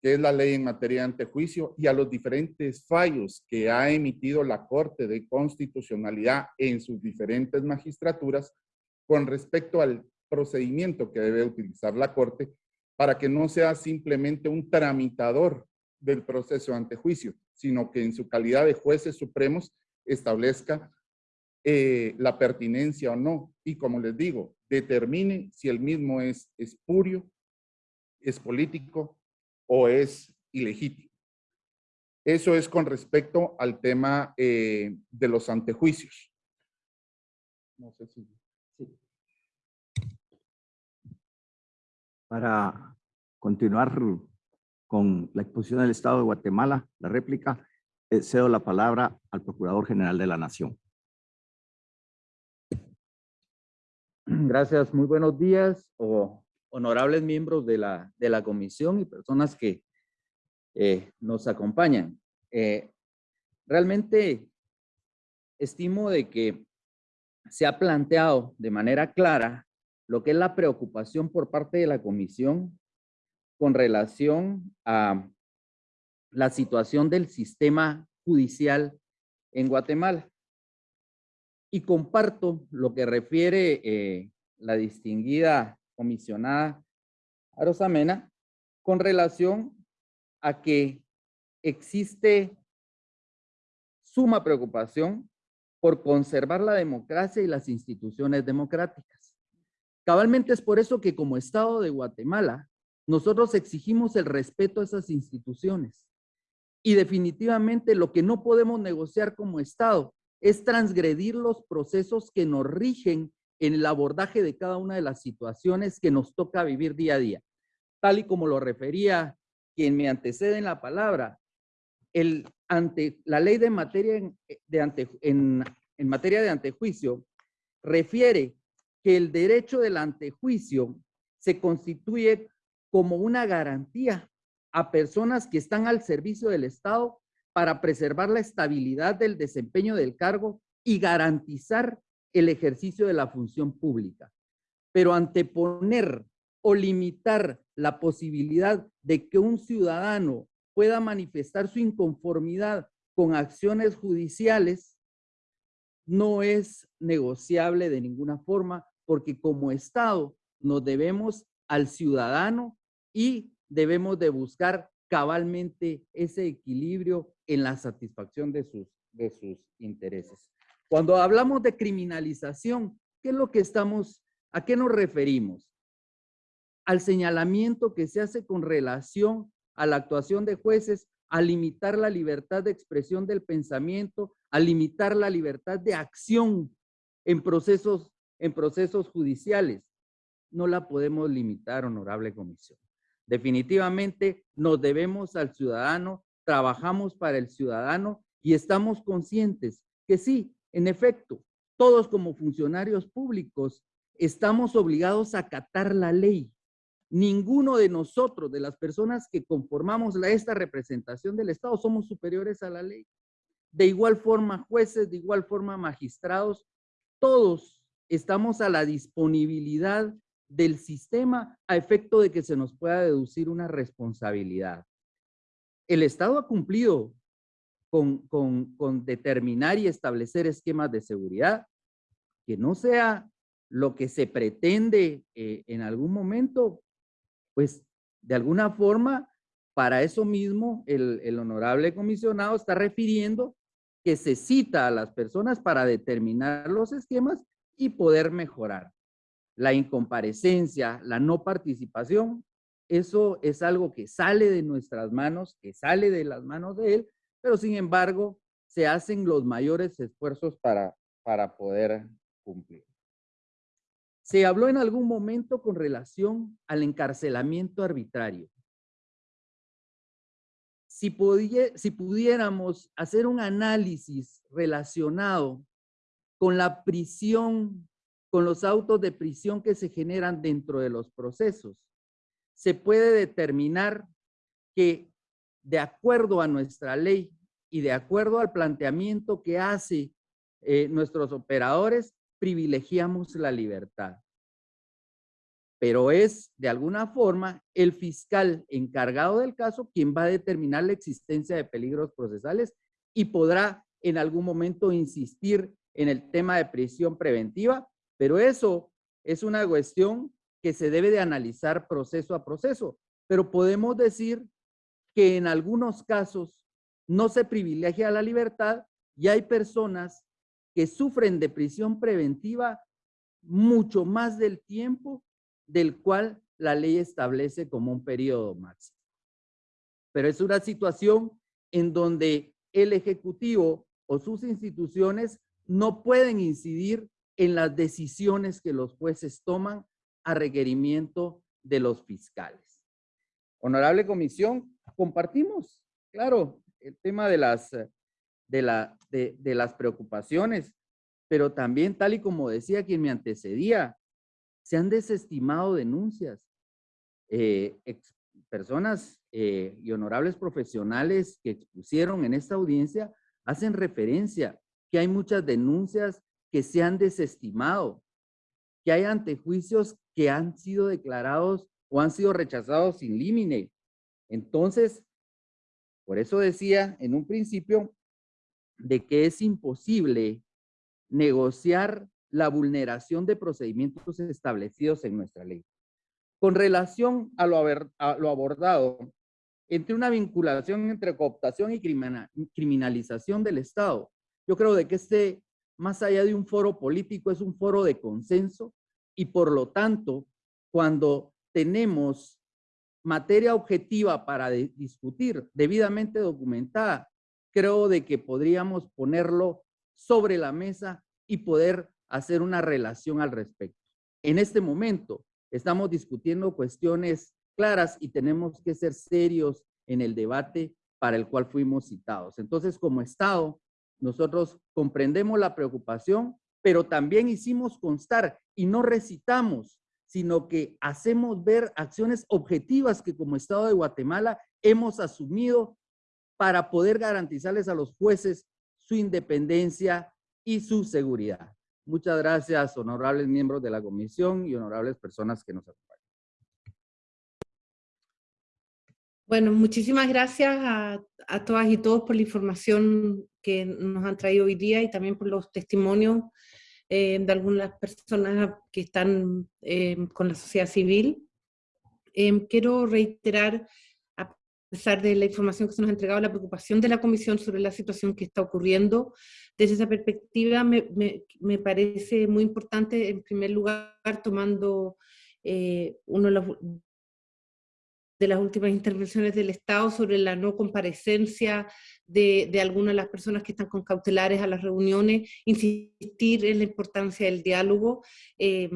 que es la ley en materia de antejuicio, y a los diferentes fallos que ha emitido la Corte de Constitucionalidad en sus diferentes magistraturas con respecto al procedimiento que debe utilizar la Corte para que no sea simplemente un tramitador del proceso ante juicio, sino que en su calidad de jueces supremos establezca eh, la pertinencia o no. Y como les digo, determine si el mismo es espurio, es político o es ilegítimo. Eso es con respecto al tema eh, de los antejuicios. No sé si... Para continuar con la exposición del Estado de Guatemala, la réplica, eh, cedo la palabra al Procurador General de la Nación. Gracias, muy buenos días, honorables miembros de la, de la comisión y personas que eh, nos acompañan. Eh, realmente estimo de que se ha planteado de manera clara lo que es la preocupación por parte de la comisión con relación a la situación del sistema judicial en Guatemala. Y comparto lo que refiere eh, la distinguida comisionada Arosamena con relación a que existe suma preocupación por conservar la democracia y las instituciones democráticas. Cabalmente es por eso que como Estado de Guatemala, nosotros exigimos el respeto a esas instituciones. Y definitivamente lo que no podemos negociar como Estado es transgredir los procesos que nos rigen en el abordaje de cada una de las situaciones que nos toca vivir día a día. Tal y como lo refería quien me antecede en la palabra, la ley de materia de ante, en materia de antejuicio refiere que el derecho del antejuicio se constituye como una garantía a personas que están al servicio del Estado para preservar la estabilidad del desempeño del cargo y garantizar el ejercicio de la función pública. Pero anteponer o limitar la posibilidad de que un ciudadano pueda manifestar su inconformidad con acciones judiciales no es negociable de ninguna forma porque como Estado nos debemos al ciudadano y debemos de buscar cabalmente ese equilibrio en la satisfacción de sus, de sus intereses. Cuando hablamos de criminalización, ¿qué es lo que estamos, a qué nos referimos? Al señalamiento que se hace con relación a la actuación de jueces, a limitar la libertad de expresión del pensamiento, a limitar la libertad de acción en procesos, en procesos judiciales. No la podemos limitar, honorable comisión. Definitivamente nos debemos al ciudadano, trabajamos para el ciudadano y estamos conscientes que sí, en efecto, todos como funcionarios públicos estamos obligados a acatar la ley. Ninguno de nosotros, de las personas que conformamos esta representación del Estado, somos superiores a la ley. De igual forma, jueces, de igual forma, magistrados, todos estamos a la disponibilidad del sistema a efecto de que se nos pueda deducir una responsabilidad. El Estado ha cumplido con, con, con determinar y establecer esquemas de seguridad que no sea lo que se pretende eh, en algún momento, pues de alguna forma, para eso mismo el, el honorable comisionado está refiriendo que se cita a las personas para determinar los esquemas y poder mejorar. La incomparecencia, la no participación, eso es algo que sale de nuestras manos, que sale de las manos de él, pero sin embargo se hacen los mayores esfuerzos para, para poder cumplir. Se habló en algún momento con relación al encarcelamiento arbitrario. Si, si pudiéramos hacer un análisis relacionado con la prisión, con los autos de prisión que se generan dentro de los procesos, se puede determinar que de acuerdo a nuestra ley y de acuerdo al planteamiento que hace eh, nuestros operadores, privilegiamos la libertad. Pero es, de alguna forma, el fiscal encargado del caso quien va a determinar la existencia de peligros procesales y podrá en algún momento insistir en el tema de prisión preventiva, pero eso es una cuestión que se debe de analizar proceso a proceso. Pero podemos decir que en algunos casos no se privilegia la libertad y hay personas que sufren de prisión preventiva mucho más del tiempo del cual la ley establece como un periodo máximo. Pero es una situación en donde el Ejecutivo o sus instituciones no pueden incidir en las decisiones que los jueces toman a requerimiento de los fiscales. Honorable Comisión, compartimos, claro, el tema de las de, la, de, las preocupaciones, pero también, tal y como decía quien me antecedía, se han desestimado denuncias. Eh, personas eh, y honorables profesionales que expusieron en esta audiencia hacen referencia que hay muchas denuncias que se han desestimado, que hay antejuicios que han sido declarados o han sido rechazados sin límite. Entonces, por eso decía en un principio de que es imposible negociar la vulneración de procedimientos establecidos en nuestra ley. Con relación a lo, abordado, entre una vinculación entre cooptación y criminalización del Estado, yo creo de que este, más allá de un foro político, es un foro de consenso y por lo tanto, cuando tenemos materia objetiva para discutir, debidamente documentada, creo de que podríamos ponerlo sobre la mesa y poder hacer una relación al respecto. En este momento estamos discutiendo cuestiones claras y tenemos que ser serios en el debate para el cual fuimos citados. Entonces, como Estado, nosotros comprendemos la preocupación, pero también hicimos constar y no recitamos, sino que hacemos ver acciones objetivas que como Estado de Guatemala hemos asumido para poder garantizarles a los jueces su independencia y su seguridad. Muchas gracias, honorables miembros de la comisión y honorables personas que nos acompañan. Bueno, muchísimas gracias a, todas y todos por la información que nos han traído hoy día y también por los testimonios eh, de algunas personas que están eh, con la sociedad civil. Eh, quiero reiterar a pesar de la información que se nos ha entregado, la preocupación de la Comisión sobre la situación que está ocurriendo. Desde esa perspectiva me, me, parece muy importante, en primer lugar, tomando eh, uno de las últimas intervenciones del Estado sobre la no comparecencia de, algunas de las personas que están con cautelares a las reuniones, insistir en la importancia del diálogo. Eh,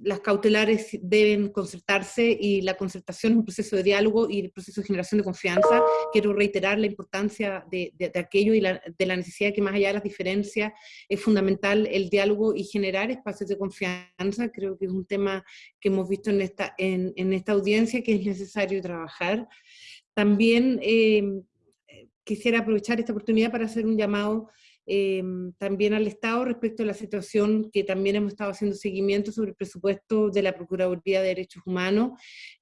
las cautelares deben concertarse y la concertación es un proceso de diálogo y el proceso de generación de confianza. Quiero reiterar la importancia de, de, aquello y la, de la necesidad que más allá de las diferencias es fundamental el diálogo y generar espacios de confianza. Creo que es un tema que hemos visto en esta, en esta audiencia que es necesario trabajar. También eh, quisiera aprovechar esta oportunidad para hacer un llamado eh, también al Estado respecto a la situación que también hemos estado haciendo seguimiento sobre el presupuesto de la Procuraduría de Derechos Humanos.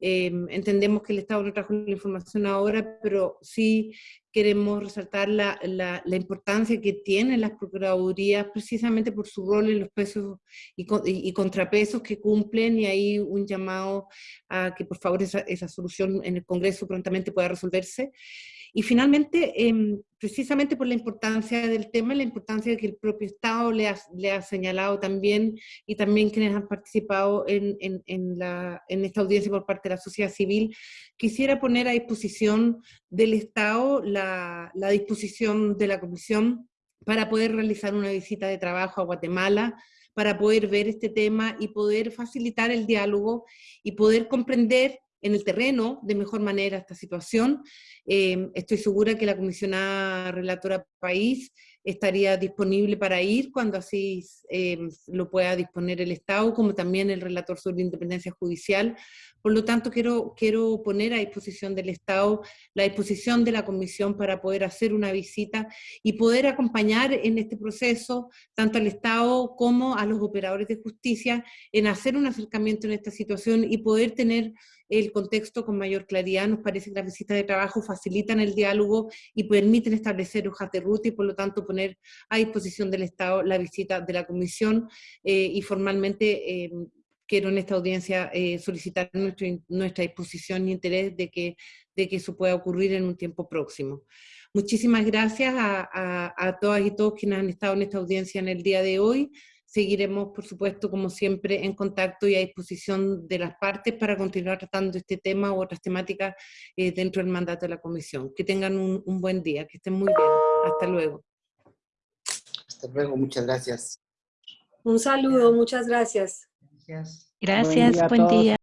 Eh, entendemos que el Estado no trajo la información ahora, pero sí queremos resaltar la, la, la, importancia que tienen las procuradurías precisamente por su rol en los pesos y, y, contrapesos que cumplen y hay un llamado a que por favor esa, esa solución en el Congreso prontamente pueda resolverse. Y finalmente, eh, precisamente por la importancia del tema, la importancia que el propio Estado le ha, señalado también, y también quienes han participado en, esta audiencia por parte de la sociedad civil, quisiera poner a disposición del Estado la disposición de la Comisión para poder realizar una visita de trabajo a Guatemala, para poder ver este tema y poder facilitar el diálogo y poder comprender en el terreno de mejor manera esta situación. Eh, estoy segura que la comisionada relatora país estaría disponible para ir cuando así eh, lo pueda disponer el Estado, como también el relator sobre independencia judicial. Por lo tanto, quiero, quiero poner a disposición del Estado la disposición de la Comisión para poder hacer una visita y poder acompañar en este proceso tanto al Estado como a los operadores de justicia en hacer un acercamiento en esta situación y poder tener el contexto con mayor claridad. Nos parece que las visitas de trabajo facilitan el diálogo y permiten establecer hojas de ruta y por lo tanto poner a disposición del Estado la visita de la Comisión eh, y formalmente eh, quiero en esta audiencia eh, solicitar nuestro, nuestra disposición y interés de que, de que eso pueda ocurrir en un tiempo próximo. Muchísimas gracias a, a, a todas y todos quienes han estado en esta audiencia en el día de hoy seguiremos, por supuesto, como siempre, en contacto y a disposición de las partes para continuar tratando este tema u otras temáticas eh, dentro del mandato de la Comisión. Que tengan un, un buen día, que estén muy bien. Hasta luego. Hasta luego, muchas gracias. Un saludo, muchas gracias. Gracias. Gracias, buen día.